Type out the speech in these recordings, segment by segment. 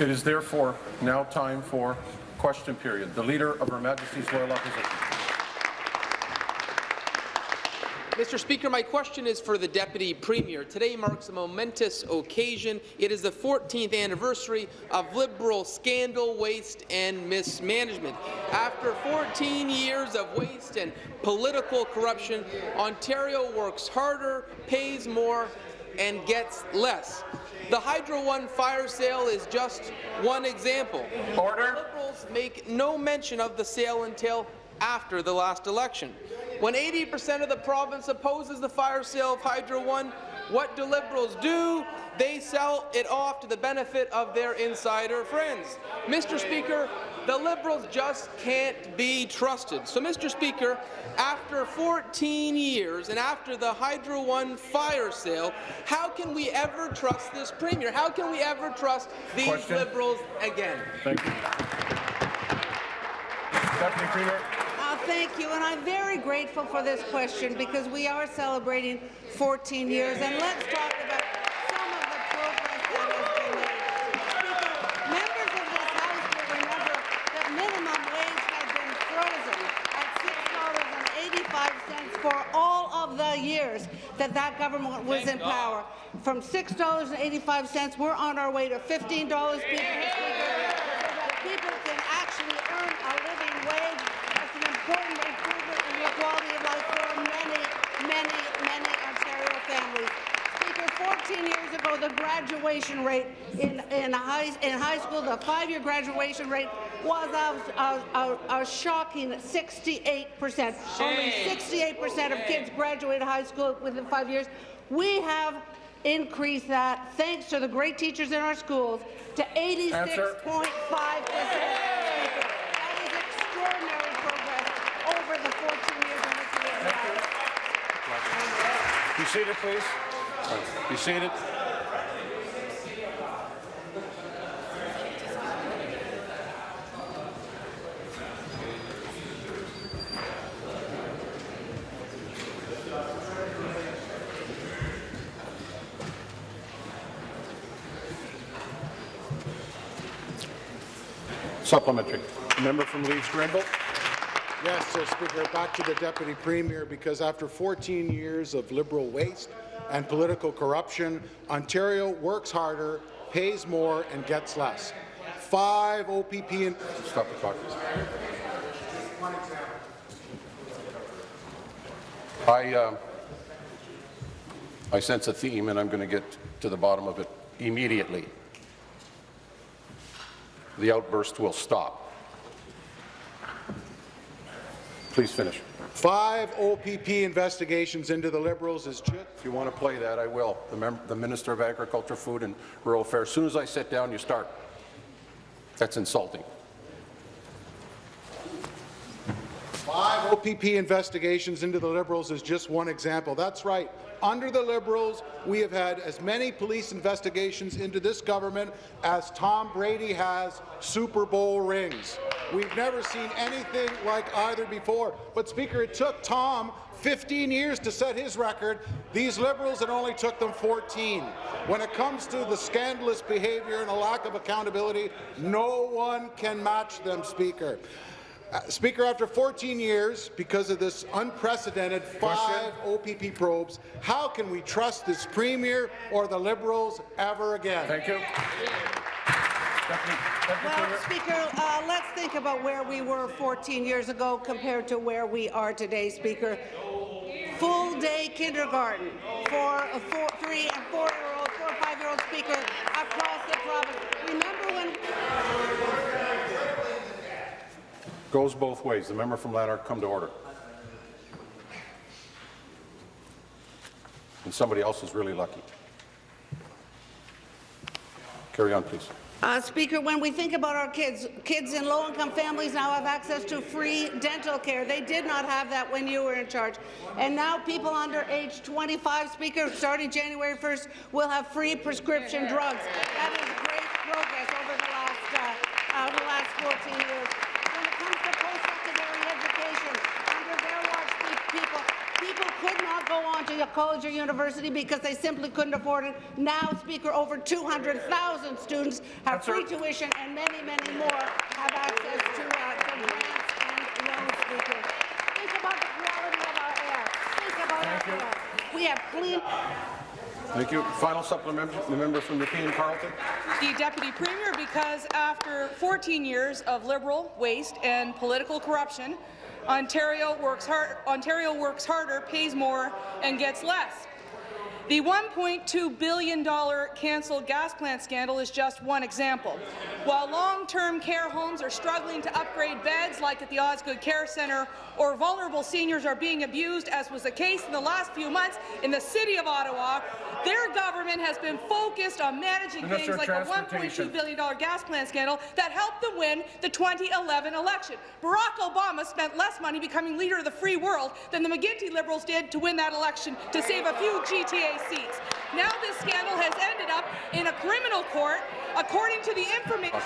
It is therefore now time for question period. The Leader of Her Majesty's Loyal Opposition. Mr. Speaker, my question is for the Deputy Premier. Today marks a momentous occasion. It is the 14th anniversary of Liberal scandal, waste and mismanagement. After 14 years of waste and political corruption, Ontario works harder, pays more and gets less. The Hydro One fire sale is just one example. Order. Liberals make no mention of the sale until after the last election. When 80% of the province opposes the fire sale of Hydro One, what do Liberals do? They sell it off to the benefit of their insider friends. Mr. Speaker, the Liberals just can't be trusted. So, Mr. Speaker, after 14 years and after the Hydro One fire sale, how can we ever trust this Premier? How can we ever trust these Question. Liberals again? Thank you. Deputy Premier. Uh, thank you, and I'm very grateful for this question because we are celebrating 14 years, and let's talk about some of the progress that has been made. Speaker, members of this House will remember that minimum wage has been frozen at $6.85 for all of the years that that government was in power. From $6.85, we're on our way to $15, Speaker, so that people can actually earn a living wage. That's an important improvement in the quality of life for many, many, many Ontario families. Speaker, 14 years ago, the graduation rate in, in, high, in high school, the five-year graduation rate was a, a, a, a shocking 68 percent. Only 68 percent of kids graduated high school within five years. We have increased that, thanks to the great teachers in our schools, to 86.5 percent. That is extraordinary progress over the 14 years in which we have had. Be seated, please. Be seated. Supplementary. Member from Leeds Grenville. Yes, uh, Speaker, back to the Deputy Premier, because after 14 years of Liberal waste and political corruption, Ontario works harder, pays more and gets less. Five OPP and Stop the clock. I, uh, I sense a theme, and I'm going to get to the bottom of it immediately. The outburst will stop. Please finish. five OPP investigations into the Liberals is just If you want to play that, I will. The, the Minister of Agriculture, Food and Rural Affairs. As soon as I sit down, you start. That's insulting. Five OPP investigations into the Liberals is just one example. That's right. Under the Liberals, we have had as many police investigations into this government as Tom Brady has Super Bowl rings. We've never seen anything like either before. But, Speaker, it took Tom 15 years to set his record. These Liberals, it only took them 14. When it comes to the scandalous behaviour and a lack of accountability, no one can match them, Speaker. Uh, Speaker, after 14 years, because of this unprecedented five OPP probes, how can we trust this Premier or the Liberals ever again? Thank you. Deputy, Deputy Well, Speaker, uh, let's think about where we were 14 years ago compared to where we are today, Speaker. Full-day kindergarten for a four, three and four-year-old, four and five-year-old Speaker across the province. Remember when Goes both ways. The member from Lanark, come to order. And somebody else is really lucky. Carry on, please. Uh, Speaker, when we think about our kids, kids in low-income families now have access to free dental care. They did not have that when you were in charge. And now people under age 25, Speaker, starting January 1st, will have free prescription drugs. That is great progress over the last, uh, uh, the last 14 years. When it comes to post-secondary education, under their watch, pe- people, people could not go on to a college college or university because they simply couldn't afford it. Now, Speaker, over 200,000 students have free tuition and many, many more have access to, uh, to grants and loans, Speaker. Think about the quality of our air. Think about our air. We have clean Thank you. Final supplement, the member from Nepean Carleton. the Deputy Premier because after 14 years of Liberal waste and political corruption, Ontario works, hard, Ontario works harder, pays more, and gets less. The $1.2 billion cancelled gas plant scandal is just one example. While long-term care homes are struggling to upgrade beds, like at the Osgoode Care Centre, or vulnerable seniors are being abused, as was the case in the last few months in the City of Ottawa, their government has been focused on managing Minister things like the $1.2 billion gas plant scandal that helped them win the 2011 election. Barack Obama spent less money becoming leader of the free world than the McGuinty Liberals did to win that election to save a few GTA seats. Now this scandal has ended up in a criminal court, according to the information.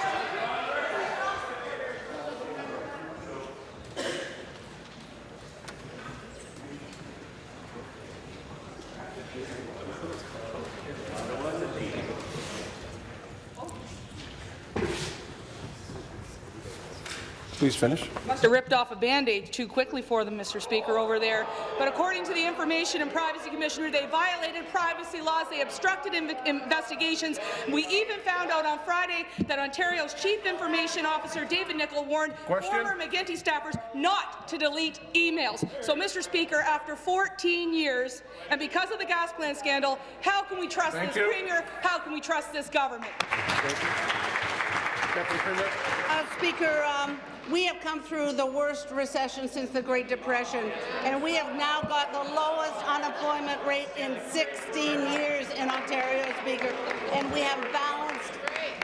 Please finish. Must have ripped off a Band-Aid too quickly for them, Mr. Speaker, over there. But according to the Information and Privacy Commissioner, they violated privacy laws, they obstructed inv investigations. We even found out on Friday that Ontario's Chief Information Officer, David Nicholl, warned Question? former McGuinty staffers not to delete emails. So, Mr. Speaker, after 14 years, and because of the gas plant scandal, how can we trust Thank this you. Premier? How can we trust this government? Uh, Speaker, um, we have come through the worst recession since the Great Depression, and we have now got the lowest unemployment rate in 16 years in Ontario, Speaker, and we have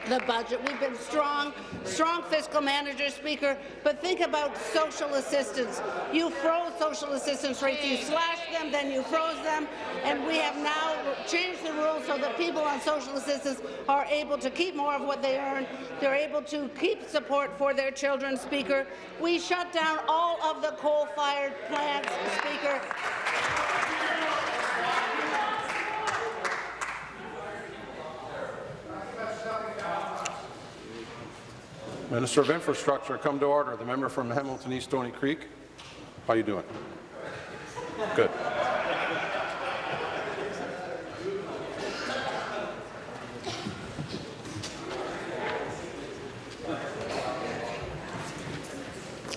the budget. We've been strong, strong fiscal managers, Speaker, but think about social assistance. You froze social assistance rates, you slashed them, then you froze them, and we have now changed the rules so that people on social assistance are able to keep more of what they earn. They're able to keep support for their children, Speaker. We shut down all of the coal-fired plants, Speaker. Minister of Infrastructure, come to order. The member from Hamilton East Stony Creek. How you doing? Good.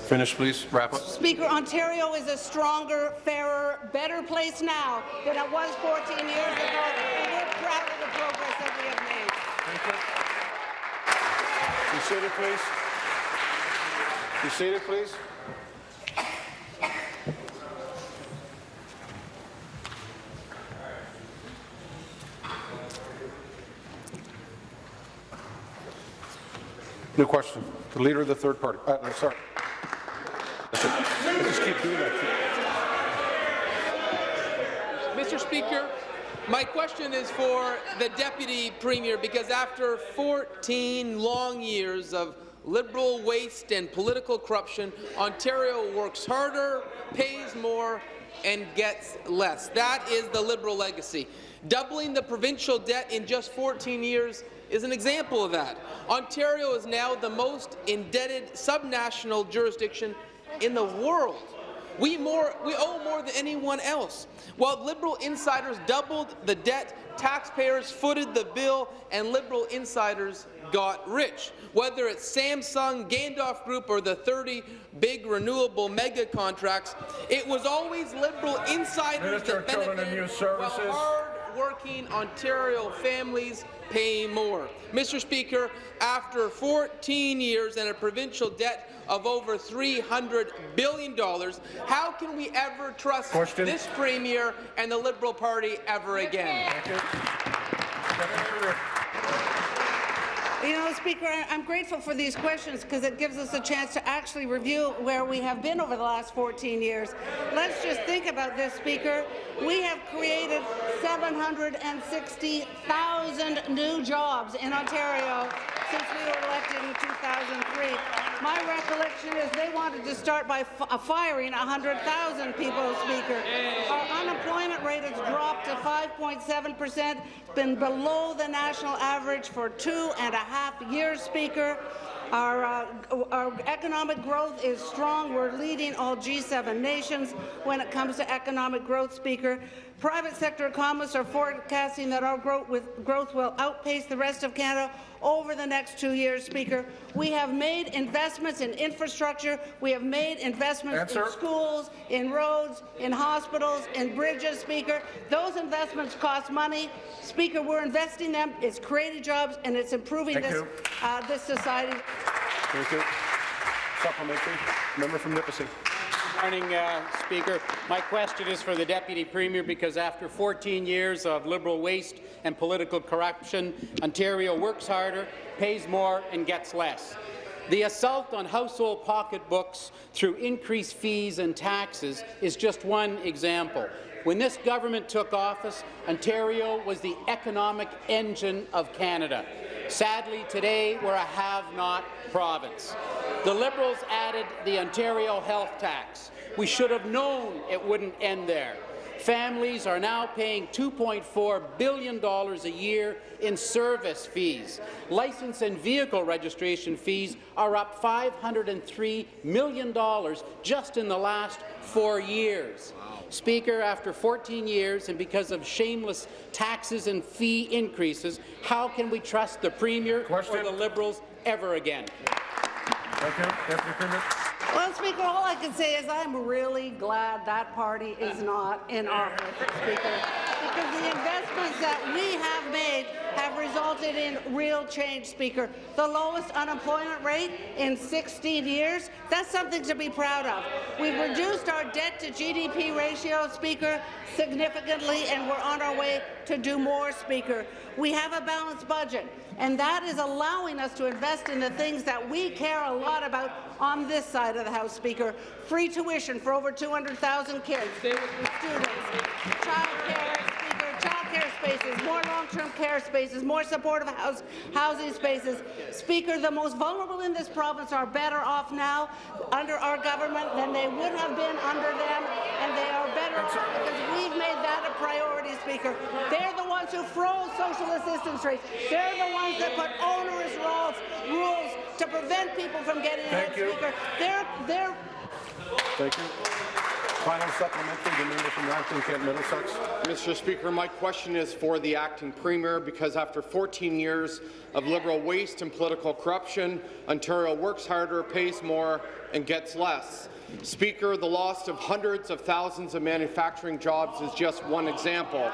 Finish, please. Wrap up. Speaker, Ontario is a stronger, fairer, better place now than it was 14 years ago, and we're proud of the progress that we have made. Be seated, please. Be seated, please. New question. The Leader of the Third Party. Uh, no, sorry. Just keep doing that. Mr. Speaker, my question is for the Deputy Premier because after 14 long years of Liberal waste and political corruption, Ontario works harder, pays more, and gets less. That is the Liberal legacy. Doubling the provincial debt in just 14 years is an example of that. Ontario is now the most indebted subnational jurisdiction in the world. We, more, we owe more than anyone else. While Liberal insiders doubled the debt, taxpayers footed the bill, and Liberal insiders got rich. Whether it's Samsung, Gandalf Group, or the 30 big renewable mega contracts, it was always Liberal insiders Minister that benefited Youth Services. Hard-working Ontario families pay more. Mr. Speaker, after 14 years and a provincial debt of over $300 billion, how can we ever trust Question. this Premier and the Liberal Party ever again? You know, Speaker, I'm grateful for these questions because it gives us a chance to actually review where we have been over the last 14 years. Let's just think about this, Speaker. We have created 760,000 new jobs in Ontario since we were elected in 2003. My recollection is they wanted to start by uh, firing 100,000 people, Speaker. Our unemployment rate has dropped to 5.7 percent. It's been below the national average for two and a half years, Speaker. Our, uh, our economic growth is strong. We're leading all G7 nations when it comes to economic growth, Speaker. Private sector economists are forecasting that our growth, with, growth will outpace the rest of Canada over the next two years, Speaker. We have made investments in infrastructure. We have made investments Answer. in schools, in roads, in hospitals, in bridges, Speaker. Those investments cost money. Speaker, we're investing them. It's creating jobs, and it's improving Thank this, uh, this society. Thank you. Supplementary. Member from Nipissing. Morning, uh, Speaker. My question is for the Deputy Premier because after 14 years of Liberal waste and political corruption, Ontario works harder, pays more and gets less. The assault on household pocketbooks through increased fees and taxes is just one example. When this government took office, Ontario was the economic engine of Canada. Sadly, today we're a have-not province. The Liberals added the Ontario health tax. We should have known it wouldn't end there. Families are now paying $2.4 billion a year in service fees. License and vehicle registration fees are up $503 million just in the last four years. Speaker, after 14 years and because of shameless taxes and fee increases, how can we trust the Premier Question. or the Liberals ever again? Thank you. Deputy Premier. Well, Speaker, all I can say is I'm really glad that party is not in office, Speaker, because the investments that we have made have resulted in real change, Speaker. The lowest unemployment rate in 16 years, that's something to be proud of. We've reduced our debt to GDP ratio, Speaker, significantly, and we're on our way to do more, Speaker. We have a balanced budget, and that is allowing us to invest in the things that we care a lot about on this side of the House, Speaker. Free tuition for over 200,000 kids, students, child care, Speaker, child care spaces, more long-term care spaces, more supportive house, housing spaces. Speaker, the most vulnerable in this province are better off now under our government than they would have been under them, and they are better off because we've made that a priority, Speaker. They're the ones who froze social assistance rates. They're the ones that put onerous rules, rules to prevent people from getting Thank ahead, you. Speaker. They're, they're Thank you. Final supplementary. The member from Lambton, Kent Middlesex. Mr. Speaker, my question is for the acting premier because after 14 years of Liberal waste and political corruption, Ontario works harder, pays more, and gets less. Speaker, the loss of hundreds of thousands of manufacturing jobs is just one example.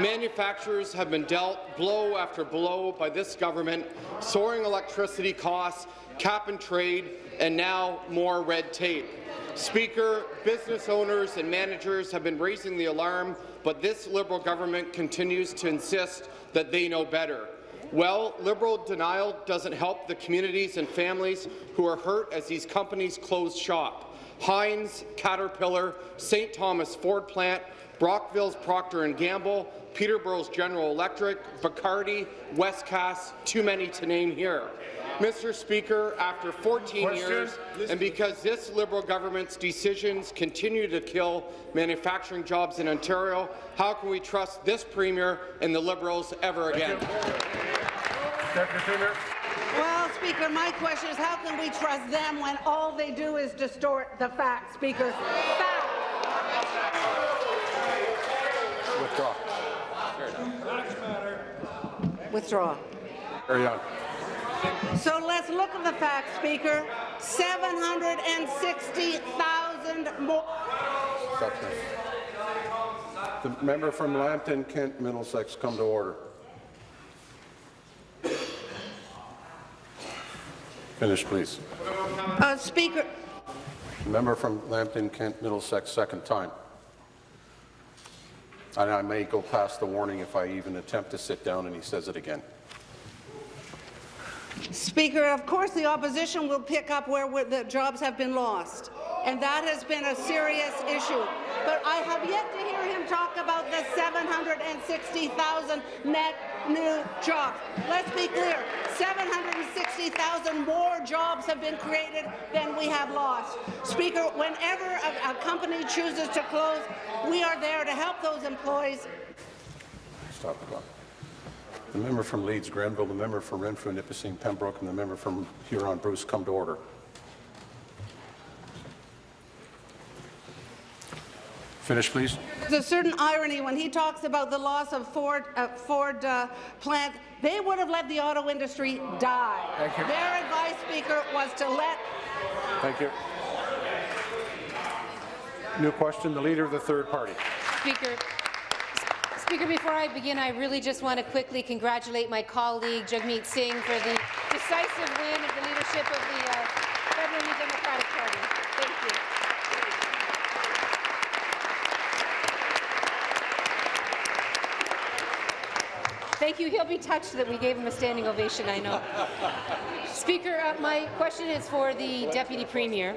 Manufacturers have been dealt blow after blow by this government, soaring electricity costs, cap and trade, and now more red tape. Speaker, business owners and managers have been raising the alarm, but this Liberal government continues to insist that they know better. Well, Liberal denial doesn't help the communities and families who are hurt as these companies close shop. Heinz, Caterpillar, St. Thomas Ford Plant, Brockville's Procter & Gamble, Peterborough's General Electric, Bacardi, Westcast, too many to name here. Mr. Speaker, after 14 Question. years, and because this Liberal government's decisions continue to kill manufacturing jobs in Ontario, how can we trust this Premier and the Liberals ever again? Deputy Premier. Well, Speaker, my question is how can we trust them when all they do is distort the facts, Speaker? Facts. Withdraw. Withdraw. Carry on. So let's look at the facts, Speaker. 760,000 more. Substance. The member from Lambton, Kent Middlesex, come to order. Finish, please. Uh, Speaker, Member from Lambton, Kent Middlesex, second time. And I may go past the warning if I even attempt to sit down and he says it again. Speaker, of course the opposition will pick up where where the jobs have been lost, and that has been a serious issue. But I have yet to hear him talk about the 760,000 net new jobs. Let's be clear, 760,000 more jobs have been created than we have lost. Speaker, whenever a, a company chooses to close, we are there to help those employees. Stop the clock. The member from Leeds Grenville, the member from Renfrew, Nipissing, Pembroke, and the member from Huron Bruce come to order. Finish, please. There's a certain irony when he talks about the loss of Ford, uh, Ford uh, plant. They would have let the auto industry die. Thank you. Their advice, Speaker, was to let Thank you. New question, the Leader of the Third Party. Speaker, Speaker, before I begin, I really just want to quickly congratulate my colleague Jagmeet Singh for the decisive win of the leadership of the uh, Federal New Democratic Party. Thank you. Thank you. He'll be touched that we gave him a standing ovation, I know. Speaker, uh, my question is for the Deputy Premier.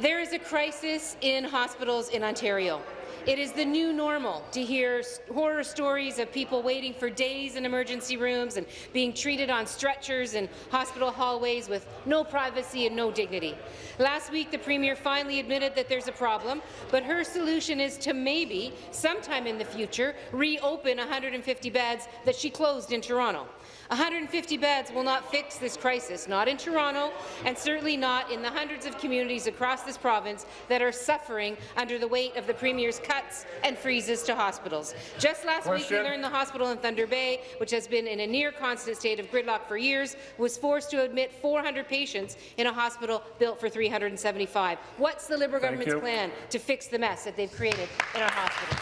There is a crisis in hospitals in Ontario. It is the new normal to hear horror stories of people waiting for days in emergency rooms and being treated on stretchers in hospital hallways with no privacy and no dignity. Last week, the Premier finally admitted that there's a problem, but her solution is to maybe, sometime in the future, reopen 150 beds that she closed in Toronto. 150 beds will not fix this crisis, not in Toronto, and certainly not in the hundreds of communities across this province that are suffering under the weight of the Premier's cuts and freezes to hospitals. Just last week, we learned the hospital in Thunder Bay, which has been in a near-constant state of gridlock for years, was forced to admit 400 patients in a hospital built for 375. What's the Liberal government's you. plan to fix the mess that they've created in our hospitals?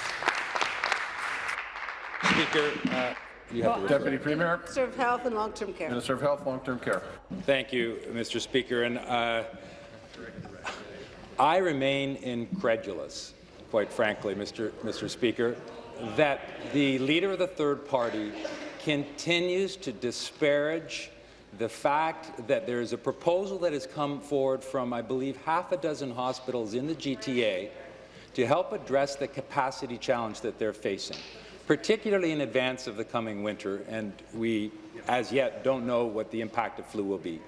Speaker, uh, you have the Deputy Premier, Minister of Health and Long-Term Care. Minister of Health, Long-Term Care. Thank you, Mr. Speaker. And uh, I remain incredulous, quite frankly, Mr. Mr. Speaker, that the leader of the third party continues to disparage the fact that there is a proposal that has come forward from, I believe, half a dozen hospitals in the GTA to help address the capacity challenge that they're facing, particularly in advance of the coming winter, and we, as yet, don't know what the impact of flu will be.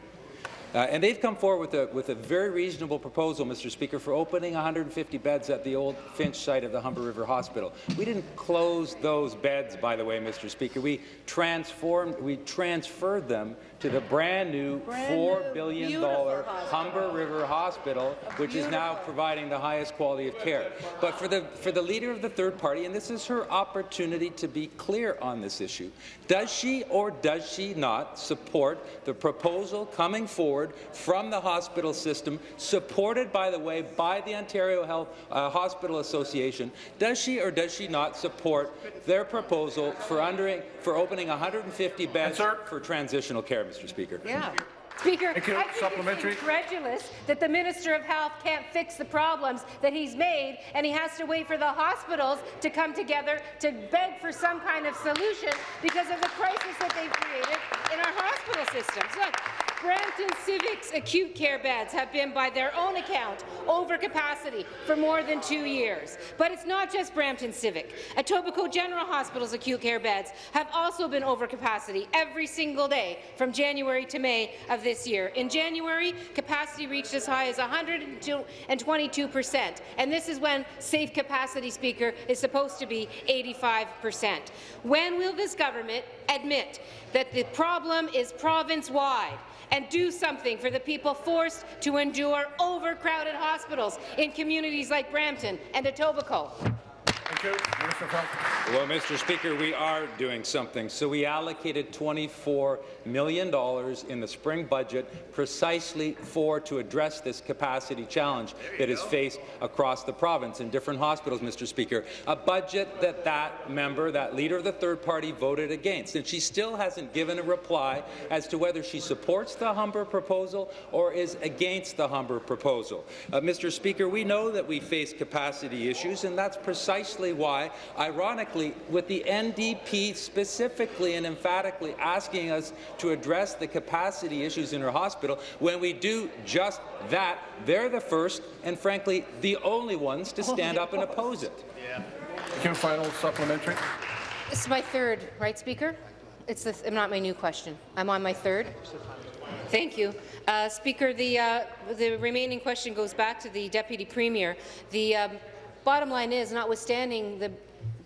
Uh, and they've come forward with a, with a very reasonable proposal, Mr. Speaker, for opening 150 beds at the old Finch site of the Humber River Hospital. We didn't close those beds, by the way, Mr. Speaker. We transformed, we transferred them to the brand new $4 billion beautiful Humber River Hospital, which is now providing the highest quality of care. But for the, for the leader of the third party, and this is her opportunity to be clear on this issue, does she or does she not support the proposal coming forward from the hospital system, supported, by the way, by the Ontario Health uh, Hospital Association? Does she or does she not support their proposal for, under, for opening 150 beds Answer. for transitional care, Mr. Speaker? Yeah. Speaker, you. I think Supplementary. it's incredulous that the Minister of Health can't fix the problems that he's made, and he has to wait for the hospitals to come together to beg for some kind of solution because of the crisis that they've created in our hospital systems. Look, Brampton Civic's acute care beds have been, by their own account, over capacity for more than two years. But it's not just Brampton Civic. Etobicoke General Hospital's acute care beds have also been over capacity every single day from January to May of this year. In January, capacity reached as high as 122 percent, and this is when safe capacity, Speaker, is supposed to be 85 percent. When will this government admit that the problem is province-wide and do something for the people forced to endure overcrowded hospitals in communities like Brampton and Etobicoke? Thank you. Minister. Well, Mr. Speaker, we are doing something. So we allocated $24 million in the spring budget precisely for to address this capacity challenge that is faced across the province in different hospitals, Mr. Speaker. A budget that that member, that leader of the third party, voted against. And she still hasn't given a reply as to whether she supports the Humber proposal or is against the Humber proposal. Uh, Mr. Speaker, we know that we face capacity issues, and that's precisely why, ironically, with the NDP specifically and emphatically asking us to address the capacity issues in our hospital, when we do just that, they're the first and, frankly, the only ones to stand up and oppose it. Thank you. Final supplementary. This is my third, right, Speaker? It's this, not my new question. I'm on my third. Thank you. Uh, Speaker, the, uh, the remaining question goes back to the Deputy Premier. The um, bottom line is, notwithstanding the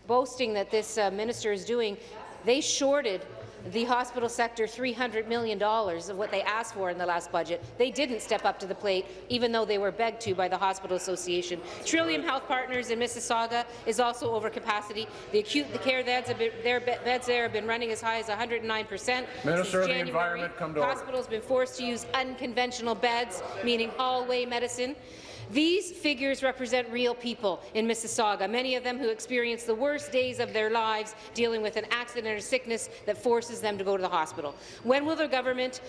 boasting that this uh, minister is doing, they shorted the hospital sector $300 million of what they asked for in the last budget. They didn't step up to the plate, even though they were begged to by the Hospital Association. Trillium Health Partners in Mississauga is also over capacity. The acute the care beds, have been, their beds there have been running as high as 109 percent Minister of the Environment, come to order. Hospitals been forced to use unconventional beds, meaning hallway medicine. These figures represent real people in Mississauga, many of them who experience the worst days of their lives dealing with an accident or sickness that forces them to go to the hospital. When will the government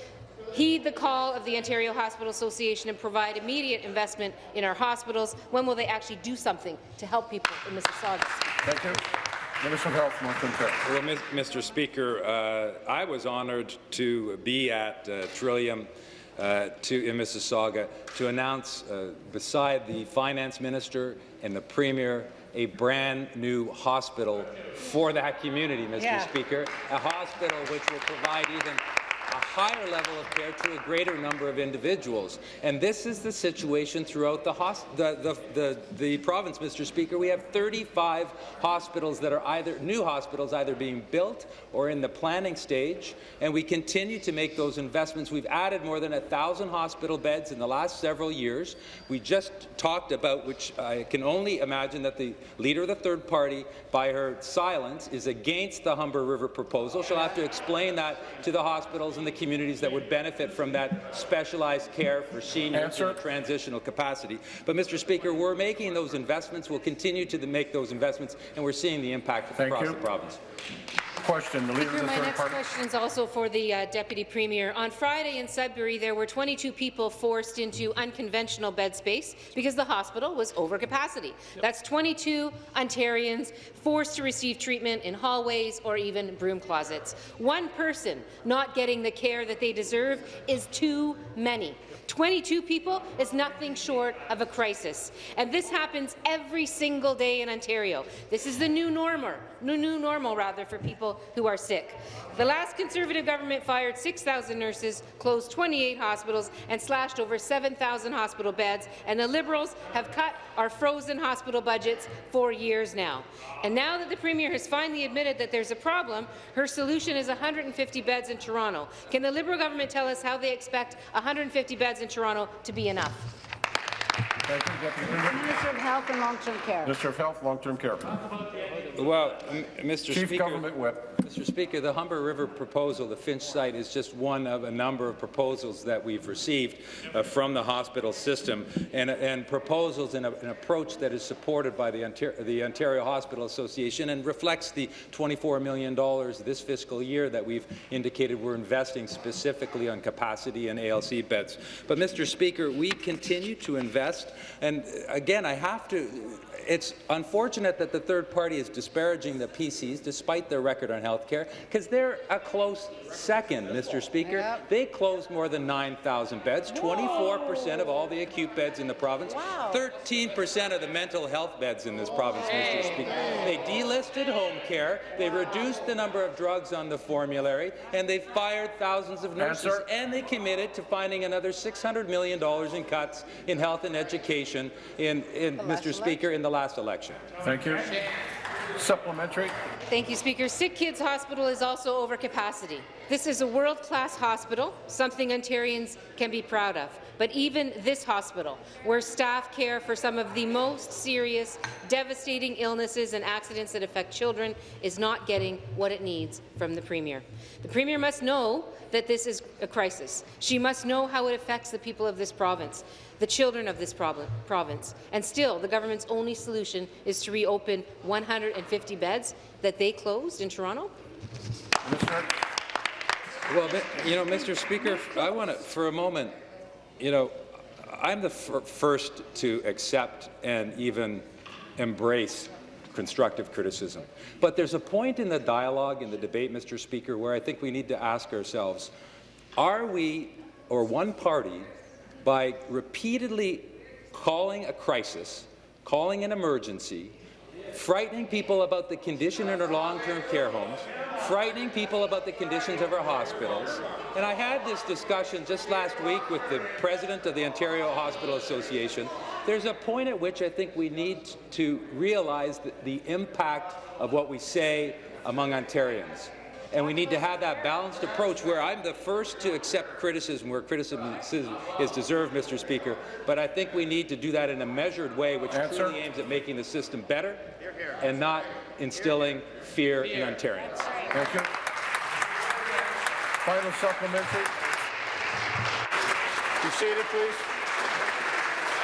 heed the call of the Ontario Hospital Association and provide immediate investment in our hospitals? When will they actually do something to help people in Mississauga? Thank you. Minister of Health, long-term. Well, Mr. Speaker, uh, I was honoured to be at uh, Trillium uh, to, in Mississauga to announce, uh, beside the finance minister and the premier, a brand new hospital for that community, Mr. Yeah. Speaker, a hospital which will provide even higher level of care to a greater number of individuals. And this is the situation throughout the, the, the, the, province, Mr. Speaker. We have 35 hospitals that are either new hospitals either being built or in the planning stage, and we continue to make those investments. We've added more than 1,000 hospital beds in the last several years. We just talked about, which I can only imagine that the leader of the third party, by her silence, is against the Humber River proposal. She'll have to explain that to the hospitals and the communities that would benefit from that specialized care for seniors in a transitional capacity. But, Mr. Speaker, we're making those investments. We'll continue to make those investments, and we're seeing the impact Thank across you. the province. Question, the Leader of the my Third next Party. question is also for the uh, Deputy Premier. On Friday in Sudbury, there were 22 people forced into unconventional bed space because the hospital was over capacity. That's 22 Ontarians forced to receive treatment in hallways or even broom closets. One person not getting the care that they deserve is too many. 22 people is nothing short of a crisis. And this happens every single day in Ontario. This is the new normal, new, new normal rather, for people who are sick. The last Conservative government fired 6,000 nurses, closed 28 hospitals, and slashed over 7,000 hospital beds, and the Liberals have cut our frozen hospital budgets for years now. And now that the Premier has finally admitted that there's a problem, her solution is 150 beds in Toronto. Can the Liberal government tell us how they expect 150 beds in Toronto to be enough? Thank you, Deputy Minister of Health and Long-Term Care. Minister of Health, long-term care. Well, Mr. Chief Speaker, Government Whip. Mr. Speaker, the Humber River proposal, the Finch site, is just one of a number of proposals that we've received uh, from the hospital system, and, and proposals and an approach that is supported by the Ontario, the Ontario Hospital Association and reflects the $24 million this fiscal year that we've indicated we're investing specifically on capacity and ALC beds. But, Mr. Speaker, we continue to invest, and uh, again, I have to it's unfortunate that the third party is disparaging the PCs despite their record on health care, because they're a close second, Mr. Speaker. Yep. They closed more than 9,000 beds, 24% of all the acute beds in the province, 13% of the mental health beds in this province, Mr. Speaker. They delisted home care, they reduced the number of drugs on the formulary, and they fired thousands of nurses, Answer. and they committed to finding another $600 million in cuts in health and education in, in Mr. Speaker, in the last election. Thank you. Supplementary. Thank you, Speaker. Sick Kids Hospital is also over capacity. This is a world-class hospital, something Ontarians can be proud of. But even this hospital, where staff care for some of the most serious, devastating illnesses and accidents that affect children, is not getting what it needs from the Premier. The Premier must know that this is a crisis. She must know how it affects the people of this province the children of this province. And still, the government's only solution is to reopen 150 beds that they closed in Toronto? Well, you know, Mr. Speaker, I want to, for a moment, you know, I'm the first to accept and even embrace constructive criticism. But there's a point in the dialogue, in the debate, Mr. Speaker, where I think we need to ask ourselves, are we, or one party, by repeatedly calling a crisis, calling an emergency, frightening people about the condition in our long-term care homes, frightening people about the conditions of our hospitals. And I had this discussion just last week with the president of the Ontario Hospital Association. There's a point at which I think we need to realize the, the impact of what we say among Ontarians. And we need to have that balanced approach where I'm the first to accept criticism where criticism is deserved, Mr. Speaker, but I think we need to do that in a measured way which Answer. truly aims at making the system better and not instilling fear in Ontarians. Thank you. Final supplementary. Be seated, please.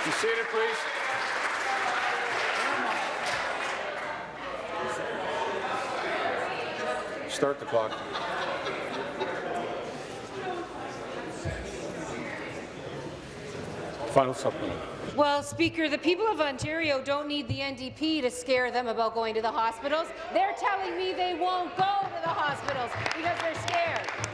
Be seated, please. Start the clock. Final supplement. Well, Speaker, the people of Ontario don't need the NDP to scare them about going to the hospitals. They're telling me they won't go to the hospitals because they're scared.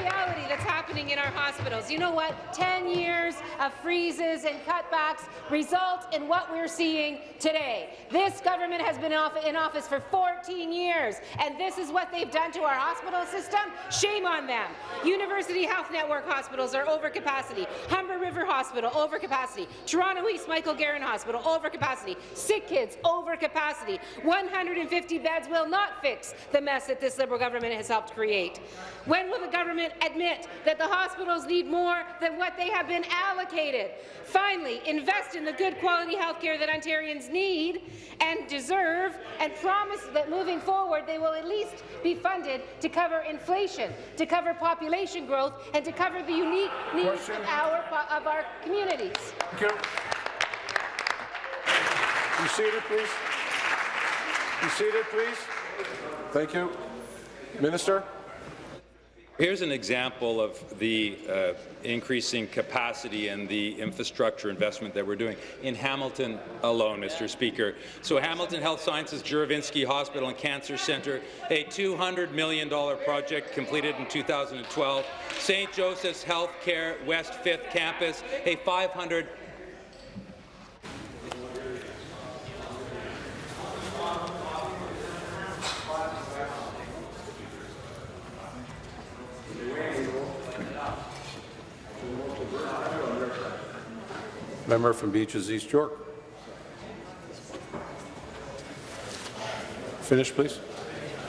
Reality that's happening in our hospitals. You know what? 10 years of freezes and cutbacks result in what we're seeing today. This government has been in office for 14 years, and this is what they've done to our hospital system. Shame on them. University Health Network hospitals are over capacity. Humber River Hospital, over capacity. Toronto East Michael Garron Hospital, over capacity. Sick kids, over capacity. 150 beds will not fix the mess that this Liberal government has helped create. When will the government admit that the hospitals need more than what they have been allocated? Finally, invest in the good quality health care that Ontarians need and deserve, and promise that moving forward they will at least be funded to cover inflation, to cover population growth, and to cover the unique needs of our, of our communities. Thank you. Be seated, please. Be seated, please. Thank you. Minister? Here's an example of the uh, increasing capacity and the infrastructure investment that we're doing in Hamilton alone, Mr. Speaker. So Hamilton Health Sciences Juravinski Hospital and Cancer Centre, a $200 million project completed in 2012. St. Joseph's Healthcare West 5th Campus, a 500 Member from Beaches East York. Finish, please.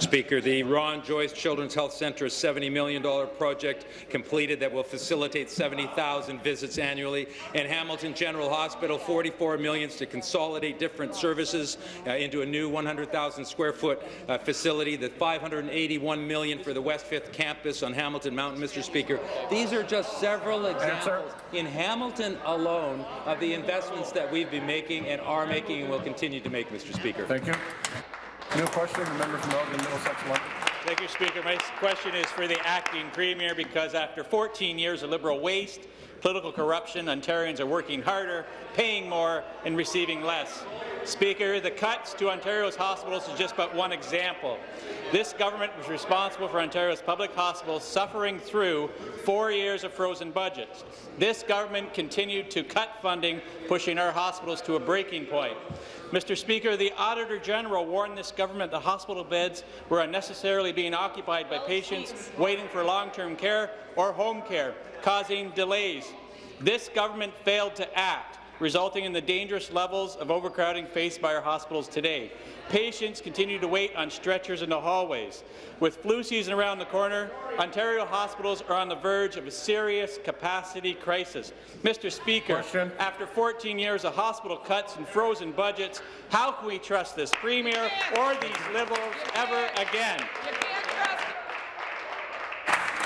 Speaker, the Ron Joyce Children's Health Centre, a $70 million project completed that will facilitate 70,000 visits annually. And Hamilton General Hospital, $44 million to consolidate different services uh, into a new 100,000 square foot uh, facility. The 581 million for the West 5th campus on Hamilton Mountain, Mr. Speaker. These are just several examples in Hamilton alone of the investments that we've been making and are making and will continue to make, Mr. Speaker. Thank you. New question, the member from Elgin Middlesex London. Thank you, Speaker. My question is for the acting premier because after 14 years of Liberal waste, political corruption, Ontarians are working harder, paying more, and receiving less. Speaker, the cuts to Ontario's hospitals is just but one example. This government was responsible for Ontario's public hospitals suffering through four years of frozen budgets. This government continued to cut funding, pushing our hospitals to a breaking point. Mr. Speaker, the Auditor General warned this government the hospital beds were unnecessarily being occupied by oh, patients waiting for long-term care or home care, causing delays. This government failed to act resulting in the dangerous levels of overcrowding faced by our hospitals today. Patients continue to wait on stretchers in the hallways. With flu season around the corner, Ontario hospitals are on the verge of a serious capacity crisis. Mr. Speaker, Question. after 14 years of hospital cuts and frozen budgets, how can we trust this Premier or these Liberals ever again?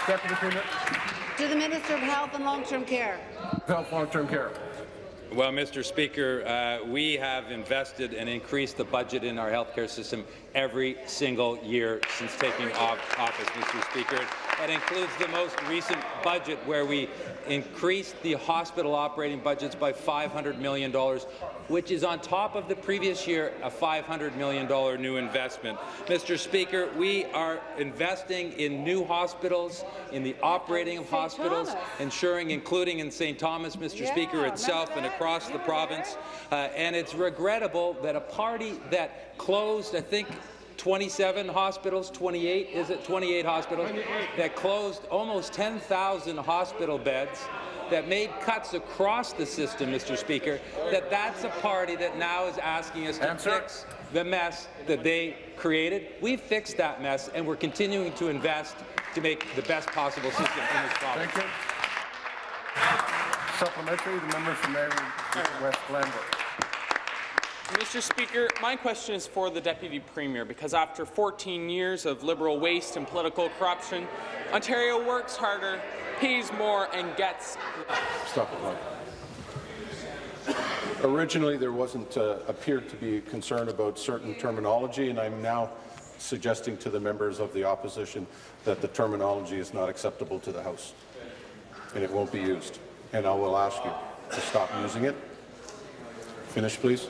Deputy Premier. To the Minister of Health and Long-Term Care. Health Long-Term Care. Well, Mr. Speaker, uh, we have invested and increased the budget in our healthcare system every single year since taking office, Mr. Speaker. That includes the most recent budget where we increased the hospital operating budgets by $500 million, which is on top of the previous year a $500 million new investment. Mr. Speaker, we are investing in new hospitals, in the operating of hospitals, Thomas. ensuring, including in St. Thomas, Mr. Yeah, Speaker, itself and across the province. Uh, and it's regrettable that a party that closed, I think, 27 hospitals, 28, is it 28 hospitals, that closed almost 10,000 hospital beds, that made cuts across the system, Mr. Speaker, that that's a party that now is asking us to Answer. fix the mess that they created. We've fixed that mess, and we're continuing to invest to make the best possible system in this province. Thank you. Supplementary, the member from Niagara West Glanbrook. Mr. Speaker, my question is for the Deputy Premier because after 14 years of Liberal waste and political corruption, Ontario works harder, pays more and gets Stop it, Mike. Originally, there wasn't, uh, appeared to be concern about certain terminology, and I'm now suggesting to the members of the opposition that the terminology is not acceptable to the House, and it won't be used. And I will ask you to stop using it. Finish, please.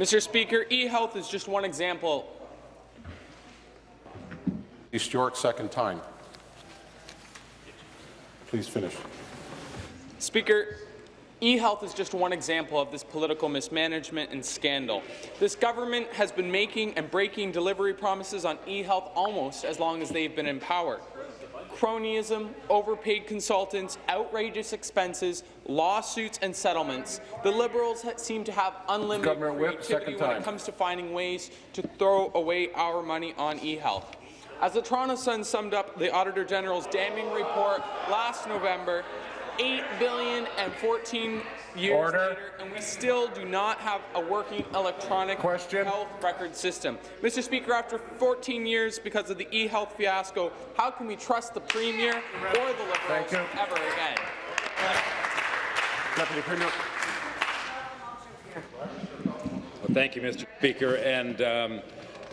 Mr. Speaker, e-health is just one example. East York, second time. Please finish. Speaker, e-health is just one example of this political mismanagement and scandal. This government has been making and breaking delivery promises on e-health almost as long as they've been in power. Cronyism, overpaid consultants, outrageous expenses, lawsuits and settlements. The Liberals seem to have unlimited Governor Whip, creativity second when time. it comes to finding ways to throw away our money on e-health. As the Toronto Sun summed up the Auditor General's damning report last November, 8 billion and 14 years Order. later, and we still do not have a working electronic Question. health record system. Mr. Speaker, after 14 years because of the e-health fiasco, how can we trust the Premier or the Liberals Thank you. ever again? Deputy Premier. Well, thank you, Mr. Speaker. And um,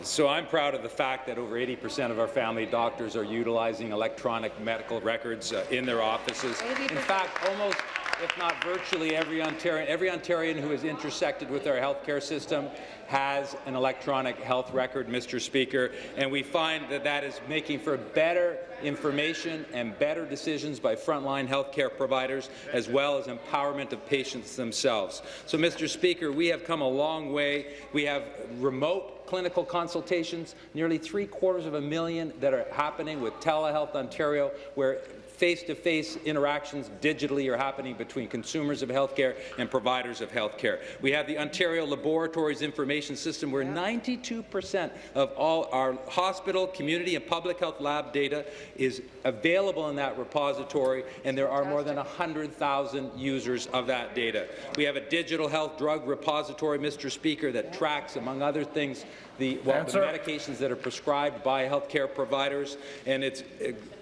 so I'm proud of the fact that over 80% of our family doctors are utilizing electronic medical records uh, in their offices. In fact, almost, if not virtually, every Ontarian, every Ontarian who is intersected with our healthcare system has an electronic health record, Mr. Speaker, and we find that that is making for better information and better decisions by frontline healthcare providers, as well as empowerment of patients themselves. So, Mr. Speaker, we have come a long way. We have remote clinical consultations, nearly three quarters of a million that are happening with Telehealth Ontario, where face-to-face interactions digitally are happening between consumers of healthcare and providers of healthcare. We have the Ontario Laboratories Information System, where 92% of all our hospital, community, and public health lab data is available in that repository, and there are more than 100,000 users of that data. We have a digital health drug repository, Mr. Speaker, that tracks, among other things, the, well, the medications that are prescribed by healthcare providers, and it's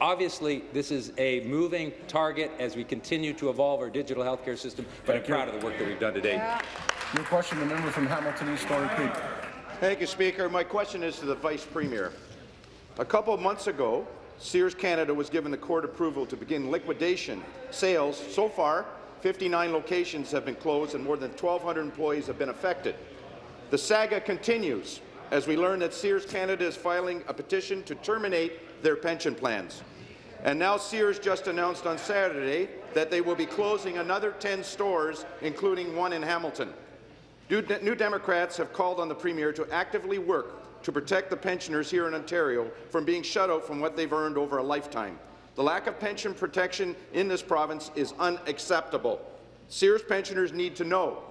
obviously this is a moving target as we continue to evolve our digital healthcare system. But Thank I'm you. proud of the work that we've done today. New question, the member from Hamilton East Stony Creek. Thank you, Speaker. My question is to the Vice Premier. A couple of months ago, Sears Canada was given the court approval to begin liquidation sales. So far, 59 locations have been closed and more than 1,200 employees have been affected. The saga continues as we learn that Sears Canada is filing a petition to terminate their pension plans. And now Sears just announced on Saturday that they will be closing another 10 stores, including one in Hamilton. New Democrats have called on the Premier to actively work to protect the pensioners here in Ontario from being shut out from what they've earned over a lifetime. The lack of pension protection in this province is unacceptable. Sears pensioners need to know,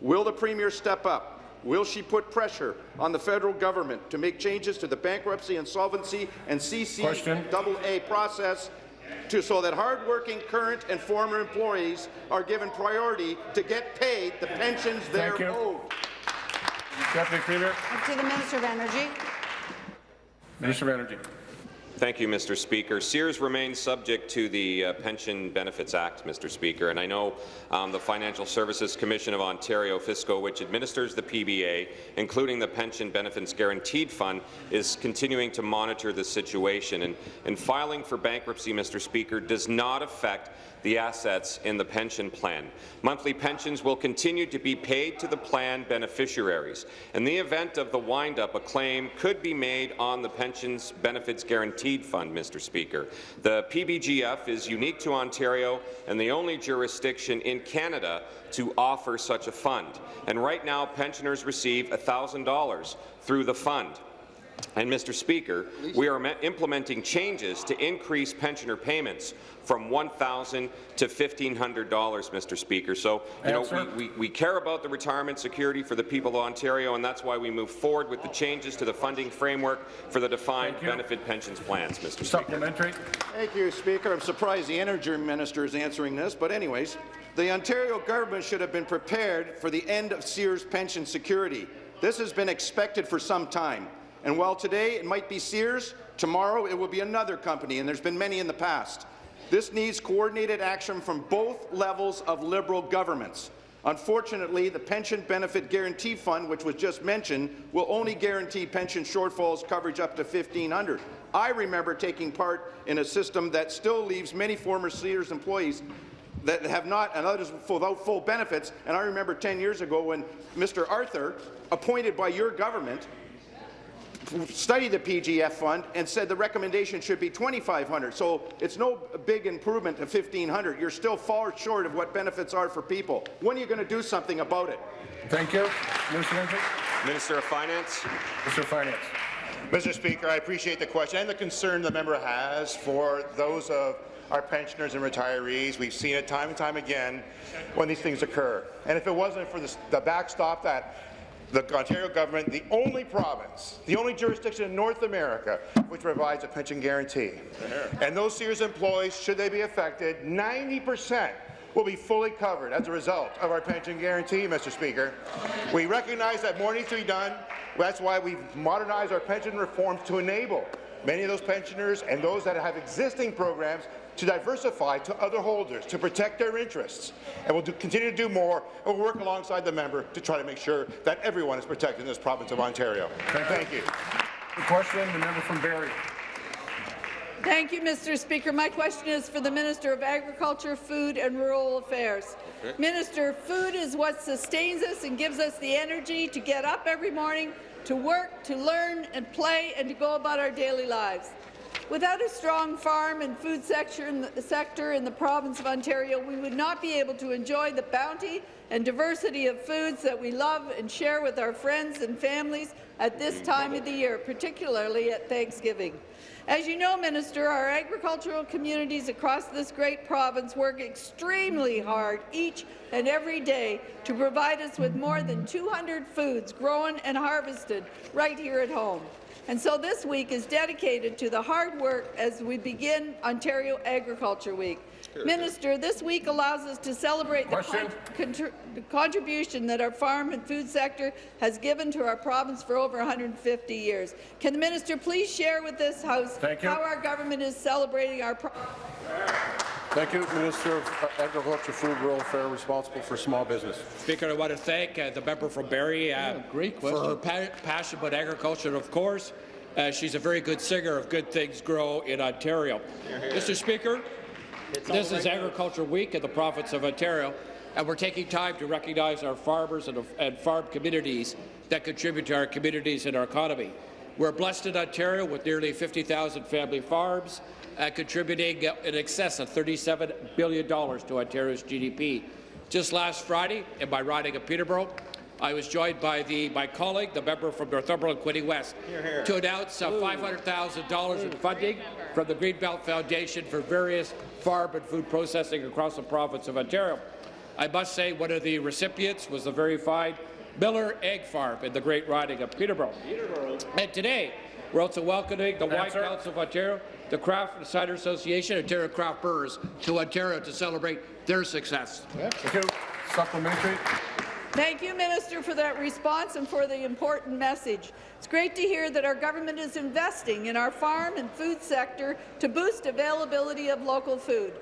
will the Premier step up? Will she put pressure on the federal government to make changes to the bankruptcy, insolvency and CCAA process to, so that hardworking current and former employees are given priority to get paid the pensions they're Thank you. owed? Deputy Premier. To the Minister of Energy. Minister of Energy. Thank you, Mr. Speaker. Sears remains subject to the uh, Pension Benefits Act, Mr. Speaker, and I know um, the Financial Services Commission of Ontario, FSCO, which administers the PBA, including the Pension Benefits Guaranteed Fund, is continuing to monitor the situation. And, and filing for bankruptcy, Mr. Speaker, does not affect the assets in the pension plan. Monthly pensions will continue to be paid to the plan beneficiaries. In the event of the wind-up, a claim could be made on the Pensions Benefits Guaranteed Fund, Mr. Speaker. The PBGF is unique to Ontario and the only jurisdiction in Canada to offer such a fund. And right now, pensioners receive $1,000 through the fund. And, Mr. Speaker, we are implementing changes to increase pensioner payments from 1,000 to $1,500, Mr. Speaker. So, you know, we, we, we care about the retirement security for the people of Ontario, and that's why we move forward with the changes to the funding framework for the defined benefit pensions plans, Mr. Supplementary. Thank you, Speaker. I'm surprised the Energy Minister is answering this, but anyways, the Ontario government should have been prepared for the end of Sears pension security. This has been expected for some time. And while today it might be Sears, tomorrow it will be another company, and there's been many in the past. This needs coordinated action from both levels of Liberal governments. Unfortunately, the Pension Benefit Guarantee Fund, which was just mentioned, will only guarantee pension shortfalls coverage up to 1500 I remember taking part in a system that still leaves many former Sears employees that have not, and others without full benefits. And I remember 10 years ago when Mr. Arthur, appointed by your government, studied the PGF fund and said the recommendation should be 2,500. So it's no big improvement to 1,500. You're still far short of what benefits are for people. When are you going to do something about it? Thank you. Minister Minister of Finance. Minister of Finance. Mr. Speaker, I appreciate the question and the concern the member has for those of our pensioners and retirees. We've seen it time and time again when these things occur. And if it wasn't for the, the backstop that the Ontario government, the only province, the only jurisdiction in North America which provides a pension guarantee. And those Sears employees, should they be affected, 90 percent will be fully covered as a result of our pension guarantee, Mr. Speaker. We recognize that more needs to be done. That's why we've modernized our pension reforms to enable many of those pensioners and those that have existing programs to diversify to other holders, to protect their interests. And we'll do, continue to do more, and we'll work alongside the member to try to make sure that everyone is protected in this province of Ontario. Thank, Thank you. The question, the member from Barrie. Thank you, Mr. Speaker. My question is for the Minister of Agriculture, Food and Rural Affairs. Okay. Minister, food is what sustains us and gives us the energy to get up every morning, to work, to learn and play, and to go about our daily lives. Without a strong farm and food sector in, the, sector in the province of Ontario, we would not be able to enjoy the bounty and diversity of foods that we love and share with our friends and families at this time of the year, particularly at Thanksgiving. As you know, Minister, our agricultural communities across this great province work extremely hard each and every day to provide us with more than 200 foods grown and harvested right here at home. And so this week is dedicated to the hard work as we begin Ontario Agriculture Week. Minister, this week allows us to celebrate the, con the, contribution that our farm and food sector has given to our province for over 150 years. Can the minister please share with this House how our government is celebrating our Thank you, Minister of Agriculture, Food, Rural Affairs, responsible for small business. Speaker, I want to thank uh, the member from Barrie uh, yeah, great for her pa passion about agriculture. Of course, uh, she's a very good singer of Good Things Grow in Ontario. Mr. Speaker, this is Agriculture Week in the province of Ontario, and we're taking time to recognize our farmers and, and farm communities that contribute to our communities and our economy. We're blessed in Ontario with nearly 50,000 family farms, uh, contributing in excess of $37 billion to Ontario's GDP. Just last Friday, in my riding of Peterborough, I was joined by the, my colleague, the member from Northumberland, Quinte West, here, here. to announce uh, $500,000 in funding from the Greenbelt Foundation for various farm and food processing across the province of Ontario. I must say one of the recipients was the very fine Miller Egg Farm in the great riding of Peterborough. Peterborough. And today, we're also welcoming the White House of Ontario, the Craft and Cider Association, Ontario Craft Brewers to Ontario to celebrate their success. Thank you. Supplementary. Thank you, Minister, for that response and for the important message. It's great to hear that our government is investing in our farm and food sector to boost availability of local food.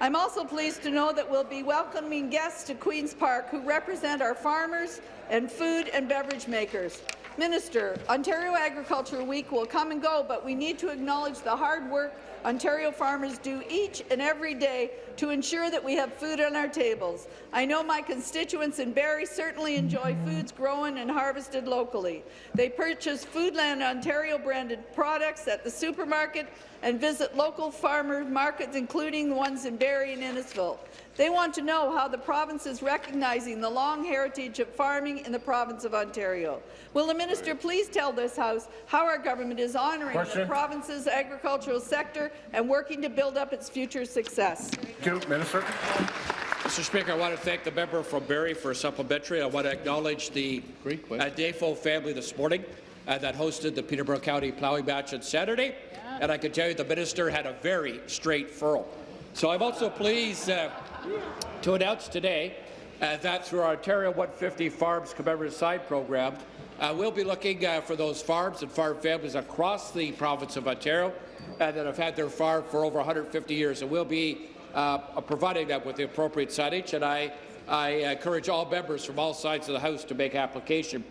I'm also pleased to know that we'll be welcoming guests to Queen's Park who represent our farmers and food and beverage makers. Minister, Ontario Agriculture Week will come and go, but we need to acknowledge the hard work Ontario farmers do each and every day to ensure that we have food on our tables. I know my constituents in Barrie certainly enjoy foods grown and harvested locally. They purchase Foodland Ontario branded products at the supermarket and visit local farmer markets, including the ones in Barrie and Innisfil. They want to know how the province is recognizing the long heritage of farming in the province of Ontario. Will the minister please tell this House how our government is honouring Question. the province's agricultural sector and working to build up its future success? Thank you, Minister. Mr. Speaker, I want to thank the member from Barrie for a supplementary. I want to acknowledge the uh, Dafo family this morning uh, that hosted the Peterborough County Plowing Match on Saturday, and I can tell you the minister had a very straight furrow. So I'm also pleased uh, to announce today uh, that through our Ontario 150 Farms Commemorative Side program, uh, we'll be looking uh, for those farms and farm families across the province of Ontario uh, that have had their farm for over 150 years, and we'll be uh, providing them with the appropriate signage. And I, I encourage all members from all sides of the House to make application.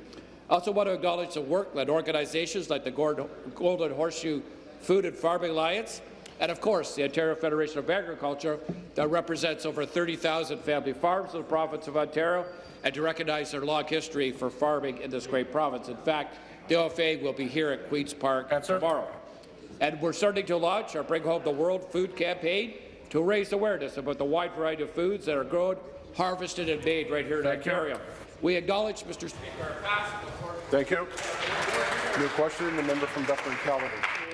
I also want to acknowledge the work that organizations like the Golden Horseshoe Food and Farming Alliance and of course the Ontario Federation of Agriculture that represents over 30,000 family farms in the province of Ontario and to recognize their long history for farming in this great province. In fact, the OFA will be here at Queen's Park Answer. tomorrow. And we're starting to launch our Bring Home the World Food campaign to raise awareness about the wide variety of foods that are grown, harvested and made right here in Thank you. Ontario. We acknowledge, Mr. Speaker, Thank you. New question, the member from Dufferin Caledon.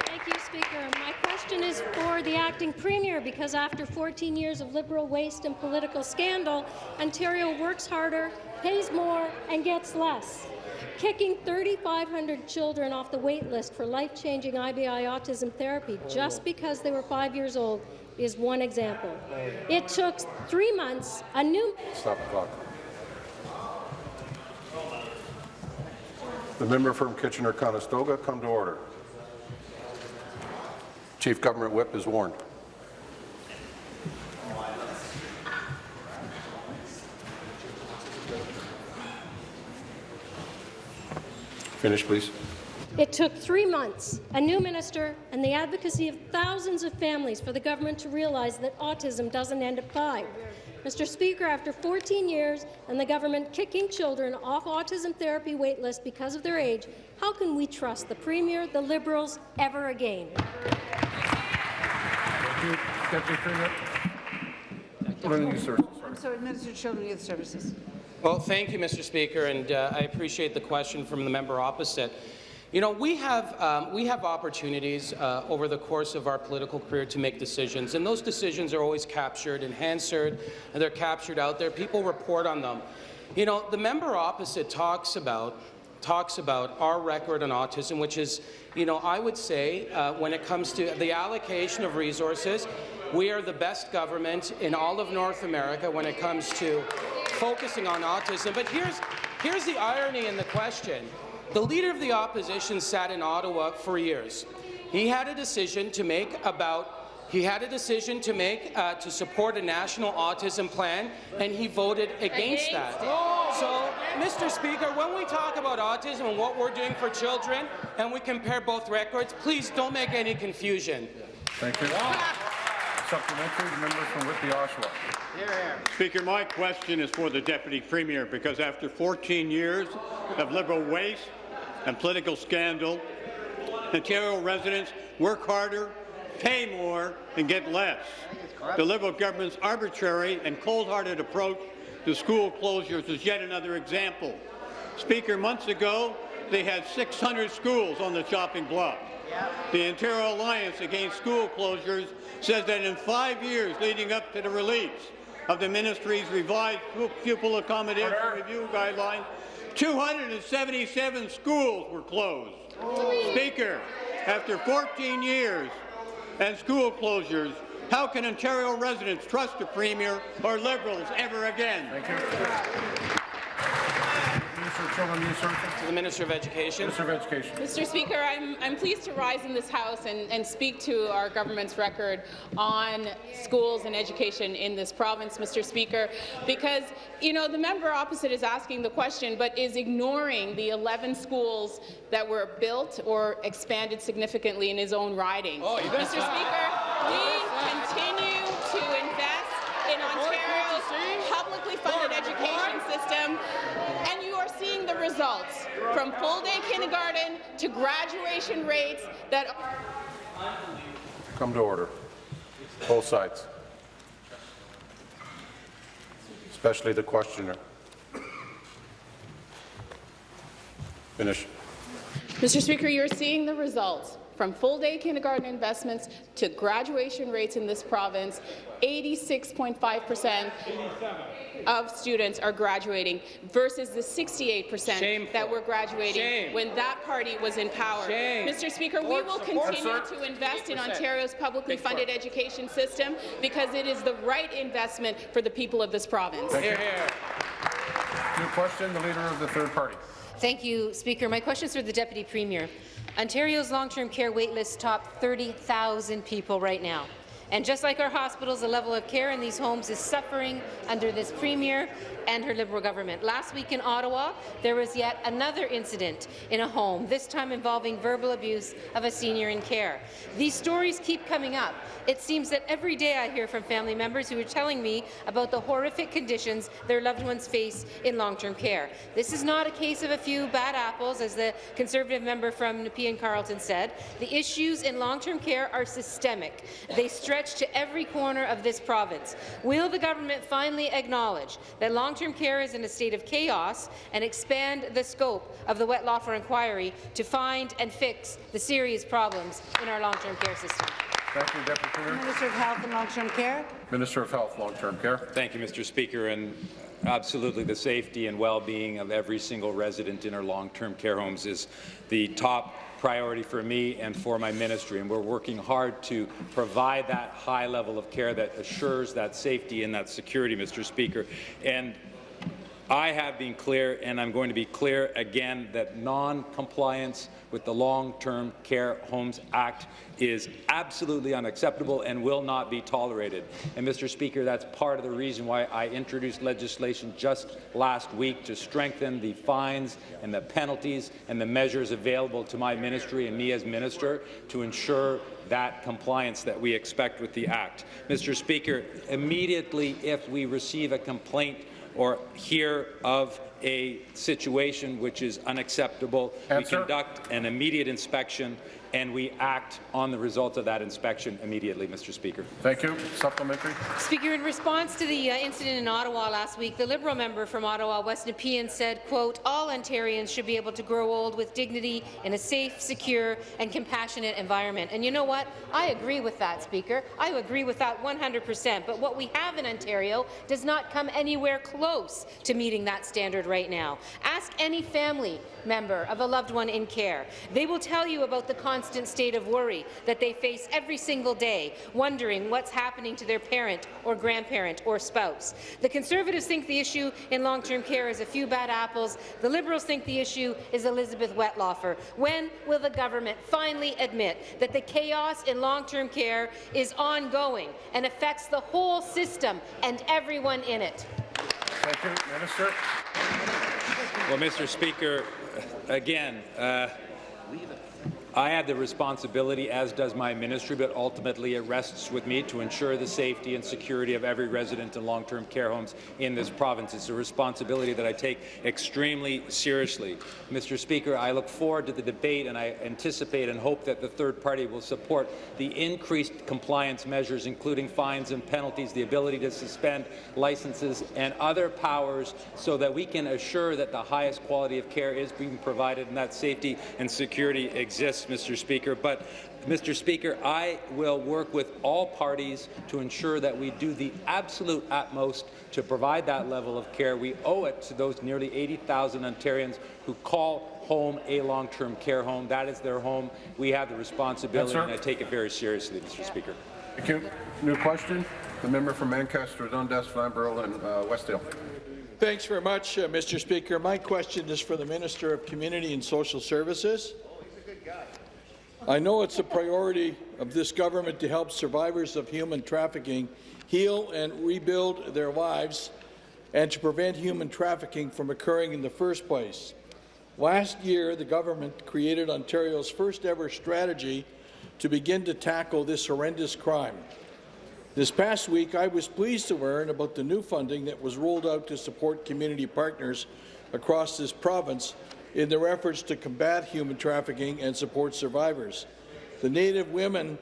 Thank you, Speaker. Question is for the acting premier because after 14 years of Liberal waste and political scandal, Ontario works harder, pays more and gets less. Kicking 3,500 children off the wait list for life-changing IBI autism therapy just because they were five years old is one example. It took three months, a new Stop the clock. The member from Kitchener-Conestoga come to order. Chief Government Whip is warned. Finish, please. It took three months, a new minister, and the advocacy of thousands of families for the government to realize that autism doesn't end at five. Mr. Speaker, after 14 years and the government kicking children off autism therapy wait lists because of their age, how can we trust the Premier, the Liberals, ever again? Deputy Premier. Children and Youth. I'm sorry, Minister of Children and Youth Services. Well, thank you, Mr. Speaker, and uh, I appreciate the question from the member opposite. You know, we have, um, we have opportunities uh, over the course of our political career to make decisions, and those decisions are always captured in Hansard, and they're captured out there. People report on them. You know, the member opposite talks about talks about our record on autism, which is, you know, I would say uh, when it comes to the allocation of resources, we are the best government in all of North America when it comes to focusing on autism. But here's, here's the irony in the question. The Leader of the Opposition sat in Ottawa for years. He had a decision to make about he had a decision to make uh, to support a national autism plan, and he voted against, Against that. it. So, Mr. Speaker, when we talk about autism and what we're doing for children, and we compare both records, please don't make any confusion. Thank you. Supplementary, the member from Whitby, Oshawa. Speaker, my question is for the Deputy Premier, because after 14 years of Liberal waste and political scandal, Ontario residents work harder, pay more, and get less. The Liberal government's arbitrary and cold-hearted approach to school closures is yet another example. Speaker, months ago, they had 600 schools on the chopping block. The Ontario Alliance Against School Closures says that in five years leading up to the release of the ministry's revised pupil accommodation review guidelines, 277 schools were closed. Speaker, after 14 years and school closures, how can Ontario residents trust the Premier or Liberals ever again? Minister of Children and Youth Services. To the Minister of Education. Minister of Education. Mr. Speaker, I'm, I'm pleased to rise in this House and, and speak to our government's record on schools and education in this province, Mr. Speaker, because, you know, the member opposite is asking the question but is ignoring the 11 schools that were built or expanded significantly in his own riding. Oh, you bet. Mr. Speaker, We continue to invest in Ontario's publicly funded education system, and the results from full-day kindergarten to graduation rates that are Come to order. Both sides. Especially the questioner. Finish. Mr. Speaker, you're seeing the results from full-day kindergarten investments to graduation rates in this province. 86.5% of students are graduating versus the 68% that were graduating Shame. when that party was in power. Shame. Mr. Speaker, we will continue to invest in Ontario's publicly funded education system because it is the right investment for the people of this province. Thank you. New question, the Leader of the Third Party. Thank you, Speaker. My question is for the Deputy Premier. Ontario's long-term care waitlist top 30,000 people right now. And just like our hospitals, the level of care in these homes is suffering under this Premier and her Liberal government. Last week in Ottawa, there was yet another incident in a home, this time involving verbal abuse of a senior in care. These stories keep coming up. It seems that every day I hear from family members who are telling me about the horrific conditions their loved ones face in long-term care. This is not a case of a few bad apples, as the Conservative member from Nepean Carleton said. The issues in long-term care are systemic. They stretch to every corner of this province. Will the government finally acknowledge that long-term care is in a state of chaos and expand the scope of the Wettlaufer inquiry to find and fix the serious problems in our long-term care system? Thank you, Deputy Premier. Minister of Health and Long-Term Care. Minister of Health, Long-Term Care. Thank you, Mr. Speaker. And absolutely, the safety and well-being of every single resident in our long-term care homes is the top priority for me and for my ministry, and we're working hard to provide that high level of care that assures that safety and that security, Mr. Speaker. And I have been clear, and I'm going to be clear again, that non-compliance with the Long-Term Care Homes Act is absolutely unacceptable and will not be tolerated. And, Mr. Speaker, that's part of the reason why I introduced legislation just last week to strengthen the fines and the penalties and the measures available to my ministry and me as minister to ensure that compliance that we expect with the Act. Mr. Speaker, immediately if we receive a complaint or hear of a situation which is unacceptable, Answer. we conduct an immediate inspection and we act on the results of that inspection immediately, Mr. Speaker. Thank you. Supplementary. Speaker, in response to the uh, incident in Ottawa last week, the Liberal member from Ottawa, West Nepean, said, quote, all Ontarians should be able to grow old with dignity in a safe, secure and compassionate environment. And you know what? I agree with that, Speaker. I agree with that 100 percent. But what we have in Ontario does not come anywhere close to meeting that standard right now. Ask any family member of a loved one in care. They will tell you about the constant state of worry that they face every single day, wondering what's happening to their parent or grandparent or spouse. The Conservatives think the issue in long-term care is a few bad apples. The Liberals think the issue is Elizabeth Wettlaufer. When will the government finally admit that the chaos in long-term care is ongoing and affects the whole system and everyone in it? Thank you, Minister. Well, Mr. Speaker, again, uh, I have the responsibility, as does my ministry, but ultimately it rests with me to ensure the safety and security of every resident in long-term care homes in this province. It's a responsibility that I take extremely seriously. Mr. Speaker, I look forward to the debate and I anticipate and hope that the third party will support the increased compliance measures, including fines and penalties, the ability to suspend licenses and other powers so that we can assure that the highest quality of care is being provided and that safety and security exists, Mr. Speaker. But Mr. Speaker, I will work with all parties to ensure that we do the absolute utmost to provide that level of care. We owe it to those nearly 80,000 Ontarians who call home a long-term care home. That is their home. We have the responsibility, Yes, sir. and I take it very seriously, Mr. Speaker. Thank you. New question. The member from Ancaster, Dundas, Flamborough, and uh, Westdale. Thanks very much, uh, Mr. Speaker. My question is for the Minister of Community and Social Services. I know it's a priority of this government to help survivors of human trafficking heal and rebuild their lives and to prevent human trafficking from occurring in the first place. Last year, the government created Ontario's first ever strategy to begin to tackle this horrendous crime. This past week, I was pleased to learn about the new funding that was rolled out to support community partners across this province in their efforts to combat human trafficking and support survivors. The Native Women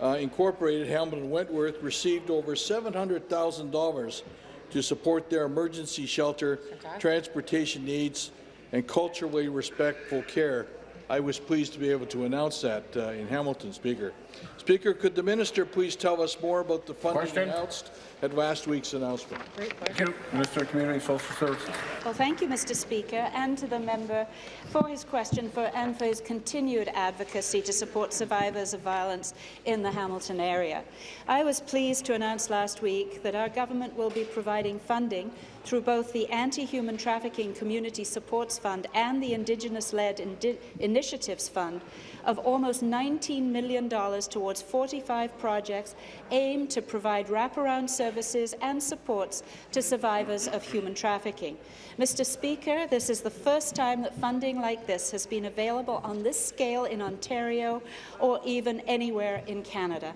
uh, Incorporated Hamilton Wentworth received over $700,000 to support their emergency shelter, transportation needs, and culturally respectful care. I was pleased to be able to announce that uh, in Hamilton, Speaker. Speaker, could the minister please tell us more about the funding Question. announced at last week's announcement? Thank you. Minister of Community and Social Services. Well, thank you, Mr. Speaker, and to the member for his question for, and for his continued advocacy to support survivors of violence in the Hamilton area. I was pleased to announce last week that our government will be providing funding through both the Anti-Human Trafficking Community Supports Fund and the Indigenous-led Indi Initiatives Fund of almost $19 million towards 45 projects aimed to provide wraparound services and supports to survivors of human trafficking. Mr. Speaker, this is the first time that funding like this has been available on this scale in Ontario or even anywhere in Canada.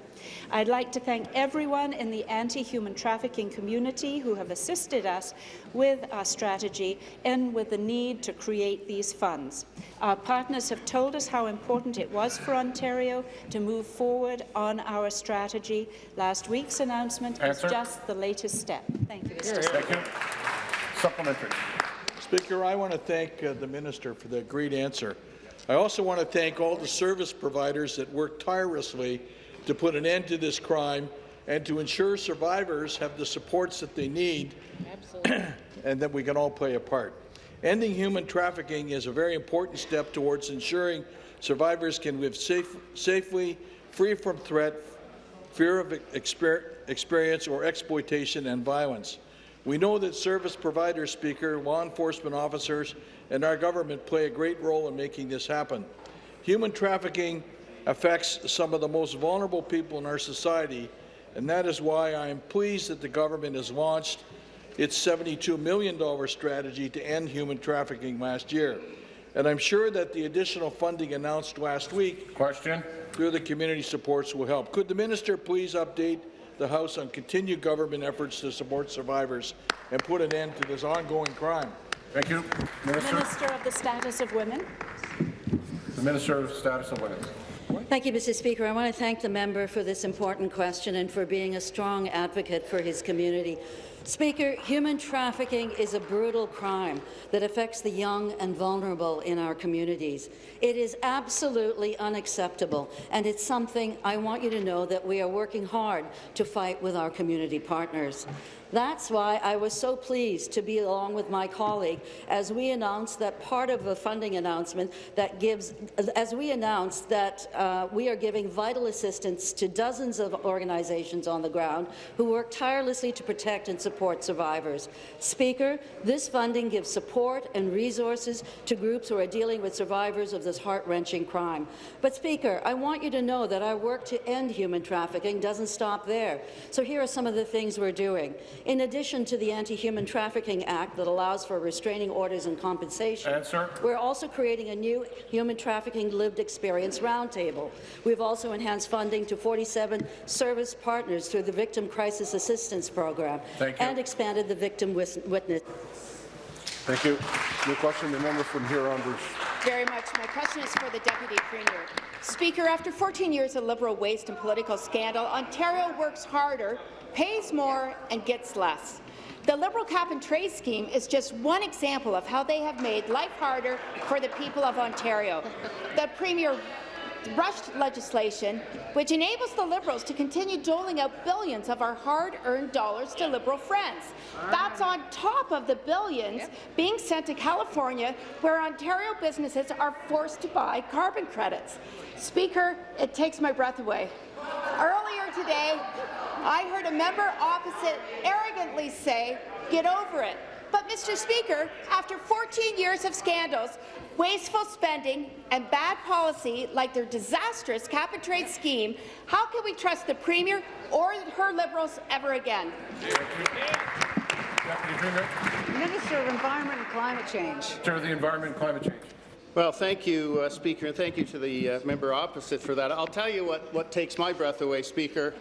I'd like to thank everyone in the anti-human trafficking community who have assisted us with our strategy and with the need to create these funds. Our partners have told us how important it was for Ontario to move forward on our strategy. Last week's announcement Answer. is just the latest step. Thank you, Mr. Speaker. Thank you. Supplementary. Speaker, I want to thank uh, the minister for the great answer. I also want to thank all the service providers that work tirelessly to put an end to this crime and to ensure survivors have the supports that they need and that we can all play a part. Ending human trafficking is a very important step towards ensuring survivors can live safe, safely, free from threat, fear of exper experience or exploitation and violence. We know that service providers, Speaker, law enforcement officers, and our government play a great role in making this happen. Human trafficking affects some of the most vulnerable people in our society, and that is why I am pleased that the government has launched its $72 million strategy to end human trafficking last year. And I'm sure that the additional funding announced last week Question. through the community supports will help. Could the minister please update the House on continued government efforts to support survivors and put an end to this ongoing crime? Thank you. Minister. Minister of the Status of Women. The Minister of Status of Women. Thank you, Mr. Speaker. I want to thank the member for this important question and for being a strong advocate for his community. Speaker, human trafficking is a brutal crime that affects the young and vulnerable in our communities. It is absolutely unacceptable, and it's something I want you to know that we are working hard to fight with our community partners. That's why I was so pleased to be along with my colleague as we announced that part of the funding announcement that gives, as we announced that uh, we are giving vital assistance to dozens of organizations on the ground who work tirelessly to protect and support survivors. Speaker, this funding gives support and resources to groups who are dealing with survivors of this heart-wrenching crime. But Speaker, I want you to know that our work to end human trafficking doesn't stop there. So here are some of the things we're doing. In addition to the Anti-Human Trafficking Act that allows for restraining orders and compensation, Answer. we're also creating a new Human Trafficking Lived Experience Roundtable. We've also enhanced funding to 47 service partners through the Victim Crisis Assistance Program and expanded the Victim Witness. Thank you. New question, the member from Huron-Bruce. Very much. My question is for the Deputy Premier. Speaker, after 14 years of Liberal waste and political scandal, Ontario works harder, pays more and gets less. The Liberal cap-and-trade scheme is just one example of how they have made life harder for the people of Ontario. The Premier rushed legislation which enables the Liberals to continue doling out billions of our hard-earned dollars to Liberal friends. That's on top of the billions being sent to California, where Ontario businesses are forced to buy carbon credits. Speaker, it takes my breath away. Earlier today, I heard a member opposite arrogantly say, get over it. But, Mr. Speaker, after 14 years of scandals, wasteful spending and bad policy like their disastrous cap-and-trade scheme, how can we trust the Premier or her Liberals ever again? Minister of Environment and Climate Change. Minister of the Environment and Climate Change. Well, thank you, uh, Speaker, and thank you to the uh, member opposite for that. I'll tell you what, what takes my breath away, Speaker.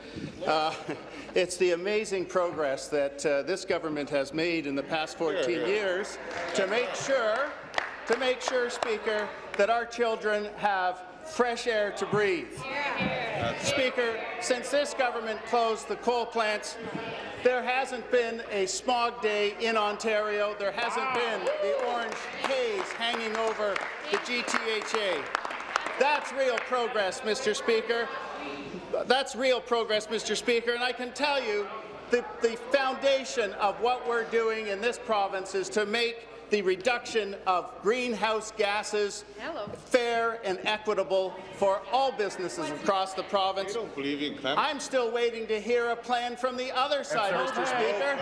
Uh, it's the amazing progress that uh, this government has made in the past 14 years to make sure, to make sure, Speaker, that our children have fresh air to breathe. Speaker, since this government closed the coal plants, there hasn't been a smog day in Ontario. There hasn't been the orange haze hanging over the GTHA. That's real progress, Mr. Speaker. That's real progress, Mr. Speaker, and I can tell you the, the foundation of what we're doing in this province is to make the reduction of greenhouse gases Hello. fair and equitable for all businesses across the province. don't believe in climate. I'm still waiting to hear a plan from the other side, Mr. Speaker.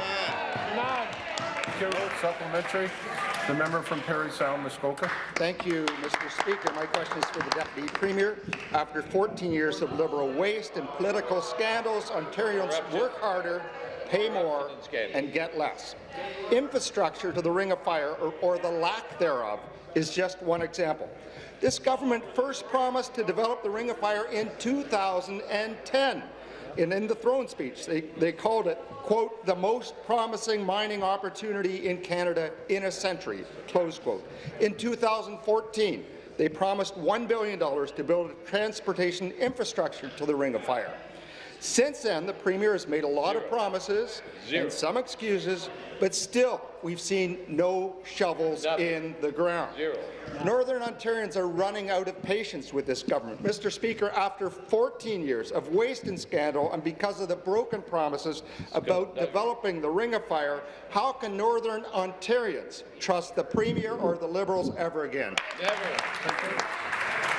Supplementary. The member from Parry Sound, Muskoka. Thank you, Mr. Speaker. My question is for the Deputy Premier. After 14 years of Liberal waste and political scandals, Ontarians work harder, pay more, and get less. Infrastructure to the Ring of Fire, or, or the lack thereof, is just one example. This government first promised to develop the Ring of Fire in 2010. And in the throne speech, they, they called it, quote, the most promising mining opportunity in Canada in a century, close quote. In 2014, they promised $1 billion to build transportation infrastructure to the Ring of Fire. Since then, the Premier has made a lot of promises and some excuses, but still, we've seen no shovels in the ground. Northern Ontarians are running out of patience with this government. Mr. Speaker, after 14 years of waste and scandal and because of the broken promises about developing the Ring of Fire, how can Northern Ontarians trust the Premier or the Liberals ever again?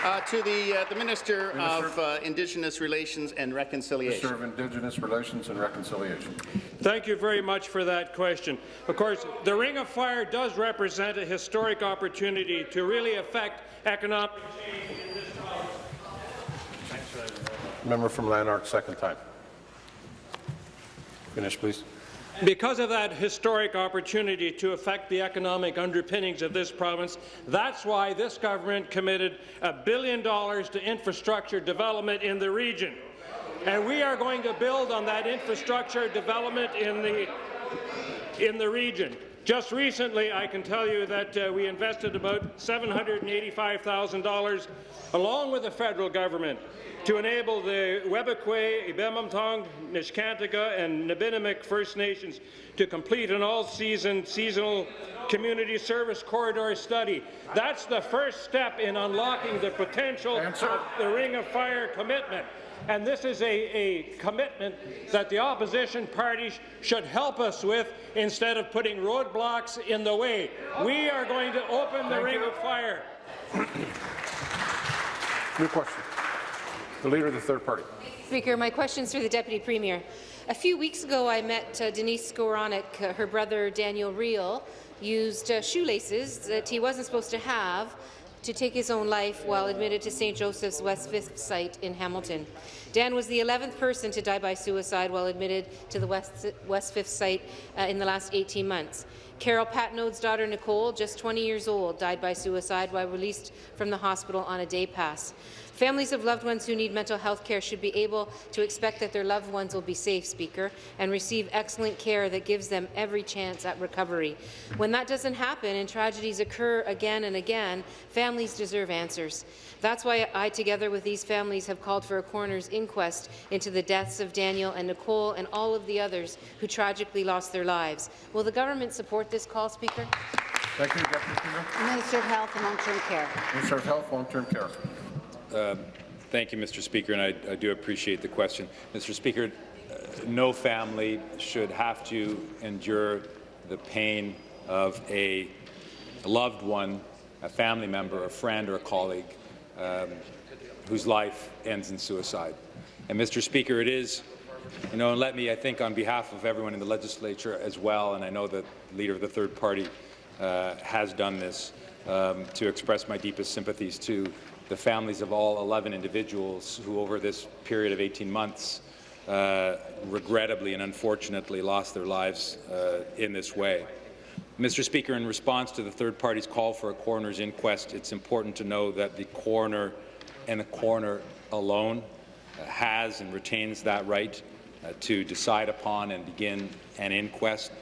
Uh, to the, uh, the Minister, of uh, Indigenous Relations and Reconciliation. Minister of Indigenous Relations and Reconciliation. Thank you very much for that question. Of course, the Ring of Fire does represent a historic opportunity to really affect economic change in this province. Member from Lanark, second time. Finish, please. Because of that historic opportunity to affect the economic underpinnings of this province, that's why this government committed a billion dollars to infrastructure development in the region. And we are going to build on that infrastructure development in the, in the region. Just recently, I can tell you that uh, we invested about $785,000 along with the federal government to enable the Webequie, Eabametoong, Neskantaga, and Nibinamik First Nations to complete an all-season seasonal community service corridor study. That's the first step in unlocking the potential Answer. of the Ring of Fire commitment. And this is a, a commitment that the opposition parties should help us with instead of putting roadblocks in the way. We are going to open the Thank Ring you. of Fire. New question. The Leader of the Third Party. Speaker, my question is for the Deputy Premier. A few weeks ago, I met uh, Denise Skowronek. Uh, her brother, Daniel Reel, used uh, shoelaces that he wasn't supposed to have to take his own life while admitted to St. Joseph's West 5th site in Hamilton. Dan was the 11th person to die by suicide while admitted to the West, West 5th site uh, in the last 18 months. Carol Patnode's daughter, Nicole, just 20 years old, died by suicide while released from the hospital on a day pass. Families of loved ones who need mental health care should be able to expect that their loved ones will be safe, Speaker, and receive excellent care that gives them every chance at recovery. When that doesn't happen and tragedies occur again and again, families deserve answers. That's why I, together with these families, have called for a coroner's inquest into the deaths of Daniel and Nicole and all of the others who tragically lost their lives. Will the government support this call, Speaker? Thank you, Deputy Premier. Minister of Health and Long-Term Care. Minister of Health, Long-Term Care. Um, Thank you, Mr. Speaker, and I, I do appreciate the question. Mr. Speaker, uh, no family should have to endure the pain of a loved one, a family member, a friend, or a colleague um, whose life ends in suicide. And, Mr. Speaker, it is, you know, and let me, I think, on behalf of everyone in the legislature as well, and I know the leader of the third party uh, has done this, um, to express my deepest sympathies to the families of all 11 individuals who, over this period of 18 months, uh, regrettably and unfortunately lost their lives uh, in this way. Mr. Speaker, in response to the third party's call for a coroner's inquest, it's important to know that the coroner and the coroner alone uh, has and retains that right uh, to decide upon and begin an inquest.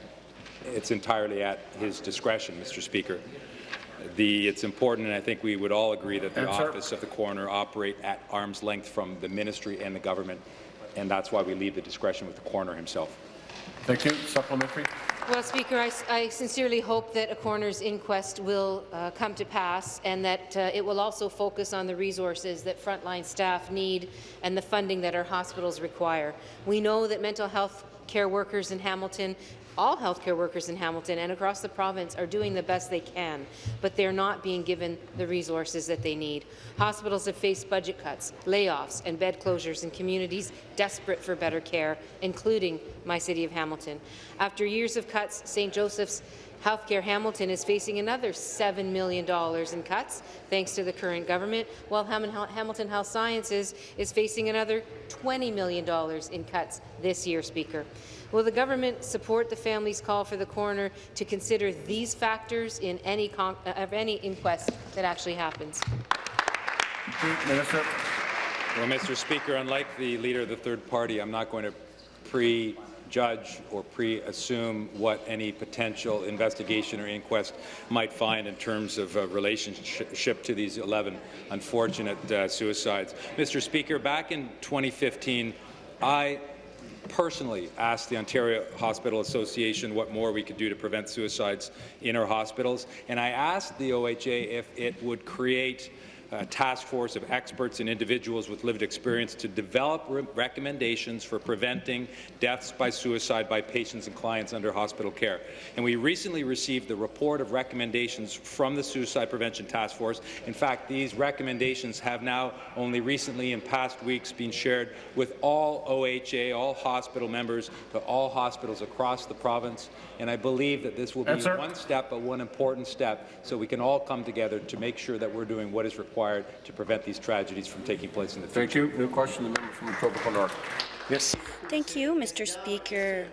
It's entirely at his discretion, Mr. Speaker. The, it's important, and I think we would all agree that the Answer. office of the coroner operate at arm's length from the ministry and the government, and that's why we leave the discretion with the coroner himself. Thank you. Supplementary. Well, Speaker, I, I sincerely hope that a coroner's inquest will uh, come to pass and that uh, it will also focus on the resources that frontline staff need and the funding that our hospitals require. We know that mental health care workers in Hamilton all healthcare workers in Hamilton and across the province are doing the best they can, but they're not being given the resources that they need. Hospitals have faced budget cuts, layoffs, and bed closures in communities desperate for better care, including my city of Hamilton. After years of cuts, St. Joseph's Healthcare Hamilton is facing another $7 million in cuts, thanks to the current government, while Hamilton Health Sciences is facing another $20 million in cuts this year, Speaker. Will the government support the family's call for the coroner to consider these factors in any, uh, of any inquest that actually happens? Minister. Well, Mr. Speaker, unlike the leader of the third party, I'm not going to prejudge or pre-assume what any potential investigation or inquest might find in terms of uh, relationship to these 11 unfortunate uh, suicides. Mr. Speaker, back in 2015, I personally asked the Ontario Hospital Association what more we could do to prevent suicides in our hospitals, and I asked the OHA if it would create a task force of experts and individuals with lived experience to develop re recommendations for preventing deaths by suicide by patients and clients under hospital care. And we recently received the report of recommendations from the Suicide Prevention Task Force. In fact, these recommendations have now only recently in past weeks been shared with all OHA, all hospital members, to all hospitals across the province. And I believe that this will be Answer. one step, but one important step, so we can all come together to make sure that we're doing what is required to prevent these tragedies from taking place in the future. Thank you. New question, the member from Etobicoke North. Yes. Thank you, Mr. Speaker.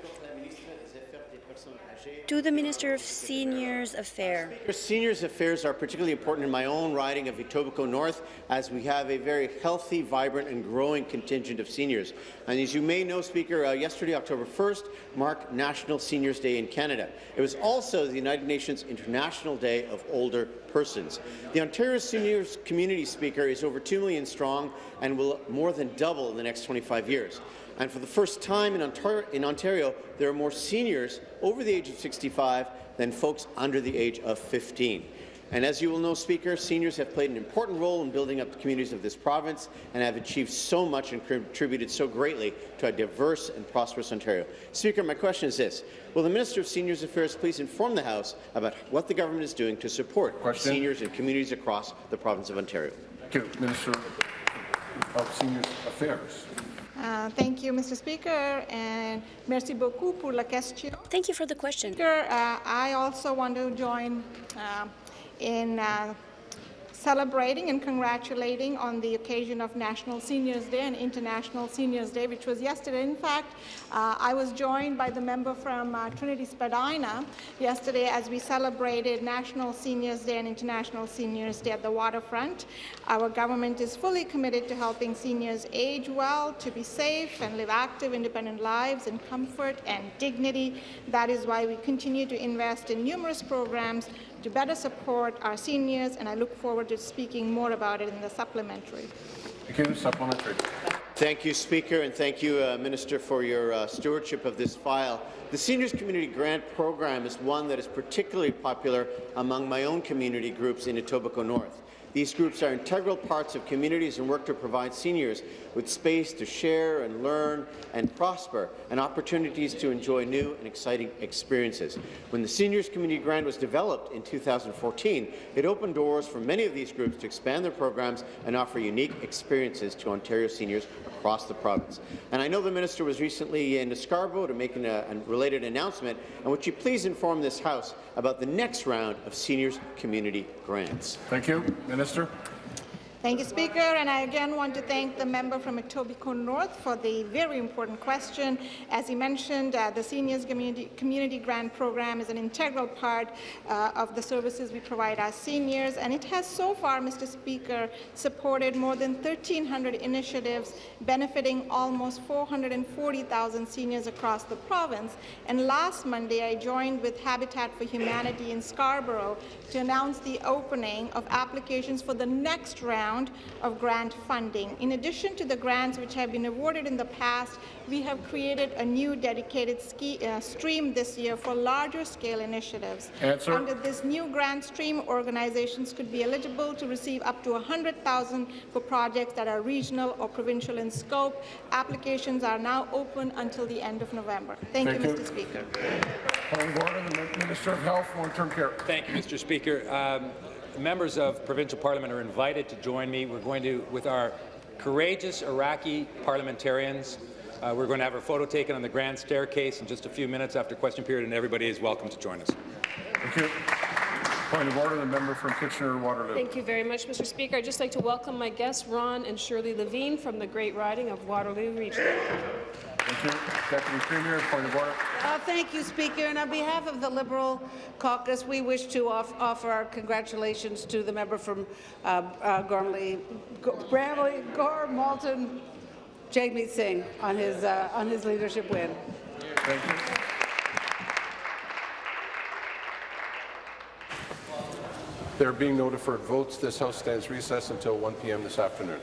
To the Minister of Seniors Affairs. Seniors Affairs are particularly important in my own riding of Etobicoke North, as we have a very healthy, vibrant and growing contingent of seniors. And as you may know, Speaker, uh, yesterday, October 1st, marked National Seniors Day in Canada. It was also the United Nations International Day of Older Persons. The Ontario Seniors Community Speaker is over 2 million strong and will more than double in the next 25 years. And for the first time in Ontario, in Ontario, there are more seniors over the age of 65 than folks under the age of 15. And as you will know, Speaker, seniors have played an important role in building up the communities of this province and have achieved so much and contributed so greatly to a diverse and prosperous Ontario. Speaker, my question is this. Will the Minister of Seniors Affairs please inform the House about what the government is doing to support Question. seniors and communities across the province of Ontario? Thank you. Minister of Seniors Affairs. Uh, thank you, Mr. Speaker, and merci beaucoup pour la question. Thank you for the question. Speaker, uh, I also want to join uh, in uh, celebrating and congratulating on the occasion of National Seniors Day and International Seniors Day, which was yesterday. In fact, uh, I was joined by the member from uh, Trinity Spadina yesterday as we celebrated National Seniors Day and International Seniors Day at the waterfront. Our government is fully committed to helping seniors age well, to be safe and live active, independent lives in comfort and dignity. That is why we continue to invest in numerous programs to better support our seniors, and I look forward to speaking more about it in the supplementary. Thank you. Supplementary. Thank you, Speaker, and thank you, uh, Minister, for your uh, stewardship of this file. The Seniors Community Grant Program is one that is particularly popular among my own community groups in Etobicoke North. These groups are integral parts of communities and work to provide seniors with space to share and learn and prosper and opportunities to enjoy new and exciting experiences. When the Seniors Community Grant was developed in 2014, it opened doors for many of these groups to expand their programs and offer unique experiences to Ontario seniors across the province. And I know the minister was recently in Scarborough to make an, uh, a related announcement, and would you please inform this House about the next round of seniors community grants? Thank you. Minister. Thank you, Speaker. And I again want to thank the member from Etobicoke North for the very important question. As he mentioned, uh, the Seniors Community, Community Grant Program is an integral part uh, of the services we provide our seniors, and it has so far, Mr. Speaker, supported more than 1,300 initiatives benefiting almost 440,000 seniors across the province. And last Monday, I joined with Habitat for Humanity in Scarborough to announce the opening of applications for the next round of grant funding. In addition to the grants which have been awarded in the past, we have created a new dedicated ski, uh, stream this year for larger scale initiatives. Answer. Under this new grant stream, organizations could be eligible to receive up to 100,000 for projects that are regional or provincial in scope. Applications are now open until the end of November. Thank, Thank you, you. Mr. Speaker. Point of order, the Minister of Health, Long-Term Care. Thank you, Mr. Speaker. Um, members of provincial parliament are invited to join me. We're going to, with our courageous Iraqi parliamentarians, uh, we're going to have our photo taken on the grand staircase in just a few minutes after question period, and everybody is welcome to join us. Thank you. Point of order, the member from Kitchener-Waterloo. Thank you very much, Mr. Speaker. I'd just like to welcome my guests, Ron and Shirley Levine from the Great Riding of Waterloo Region. Thank you. Deputy Premier, point of order. Uh, thank you, Speaker. And on behalf of the Liberal caucus, we wish to off offer our congratulations to the member from uh, uh, Gormley, Bramalea, Gore, Malton, Jagmeet Singh, on his, uh, on his leadership win. Thank you. There being no deferred votes, this House stands recessed until 1 p.m. this afternoon.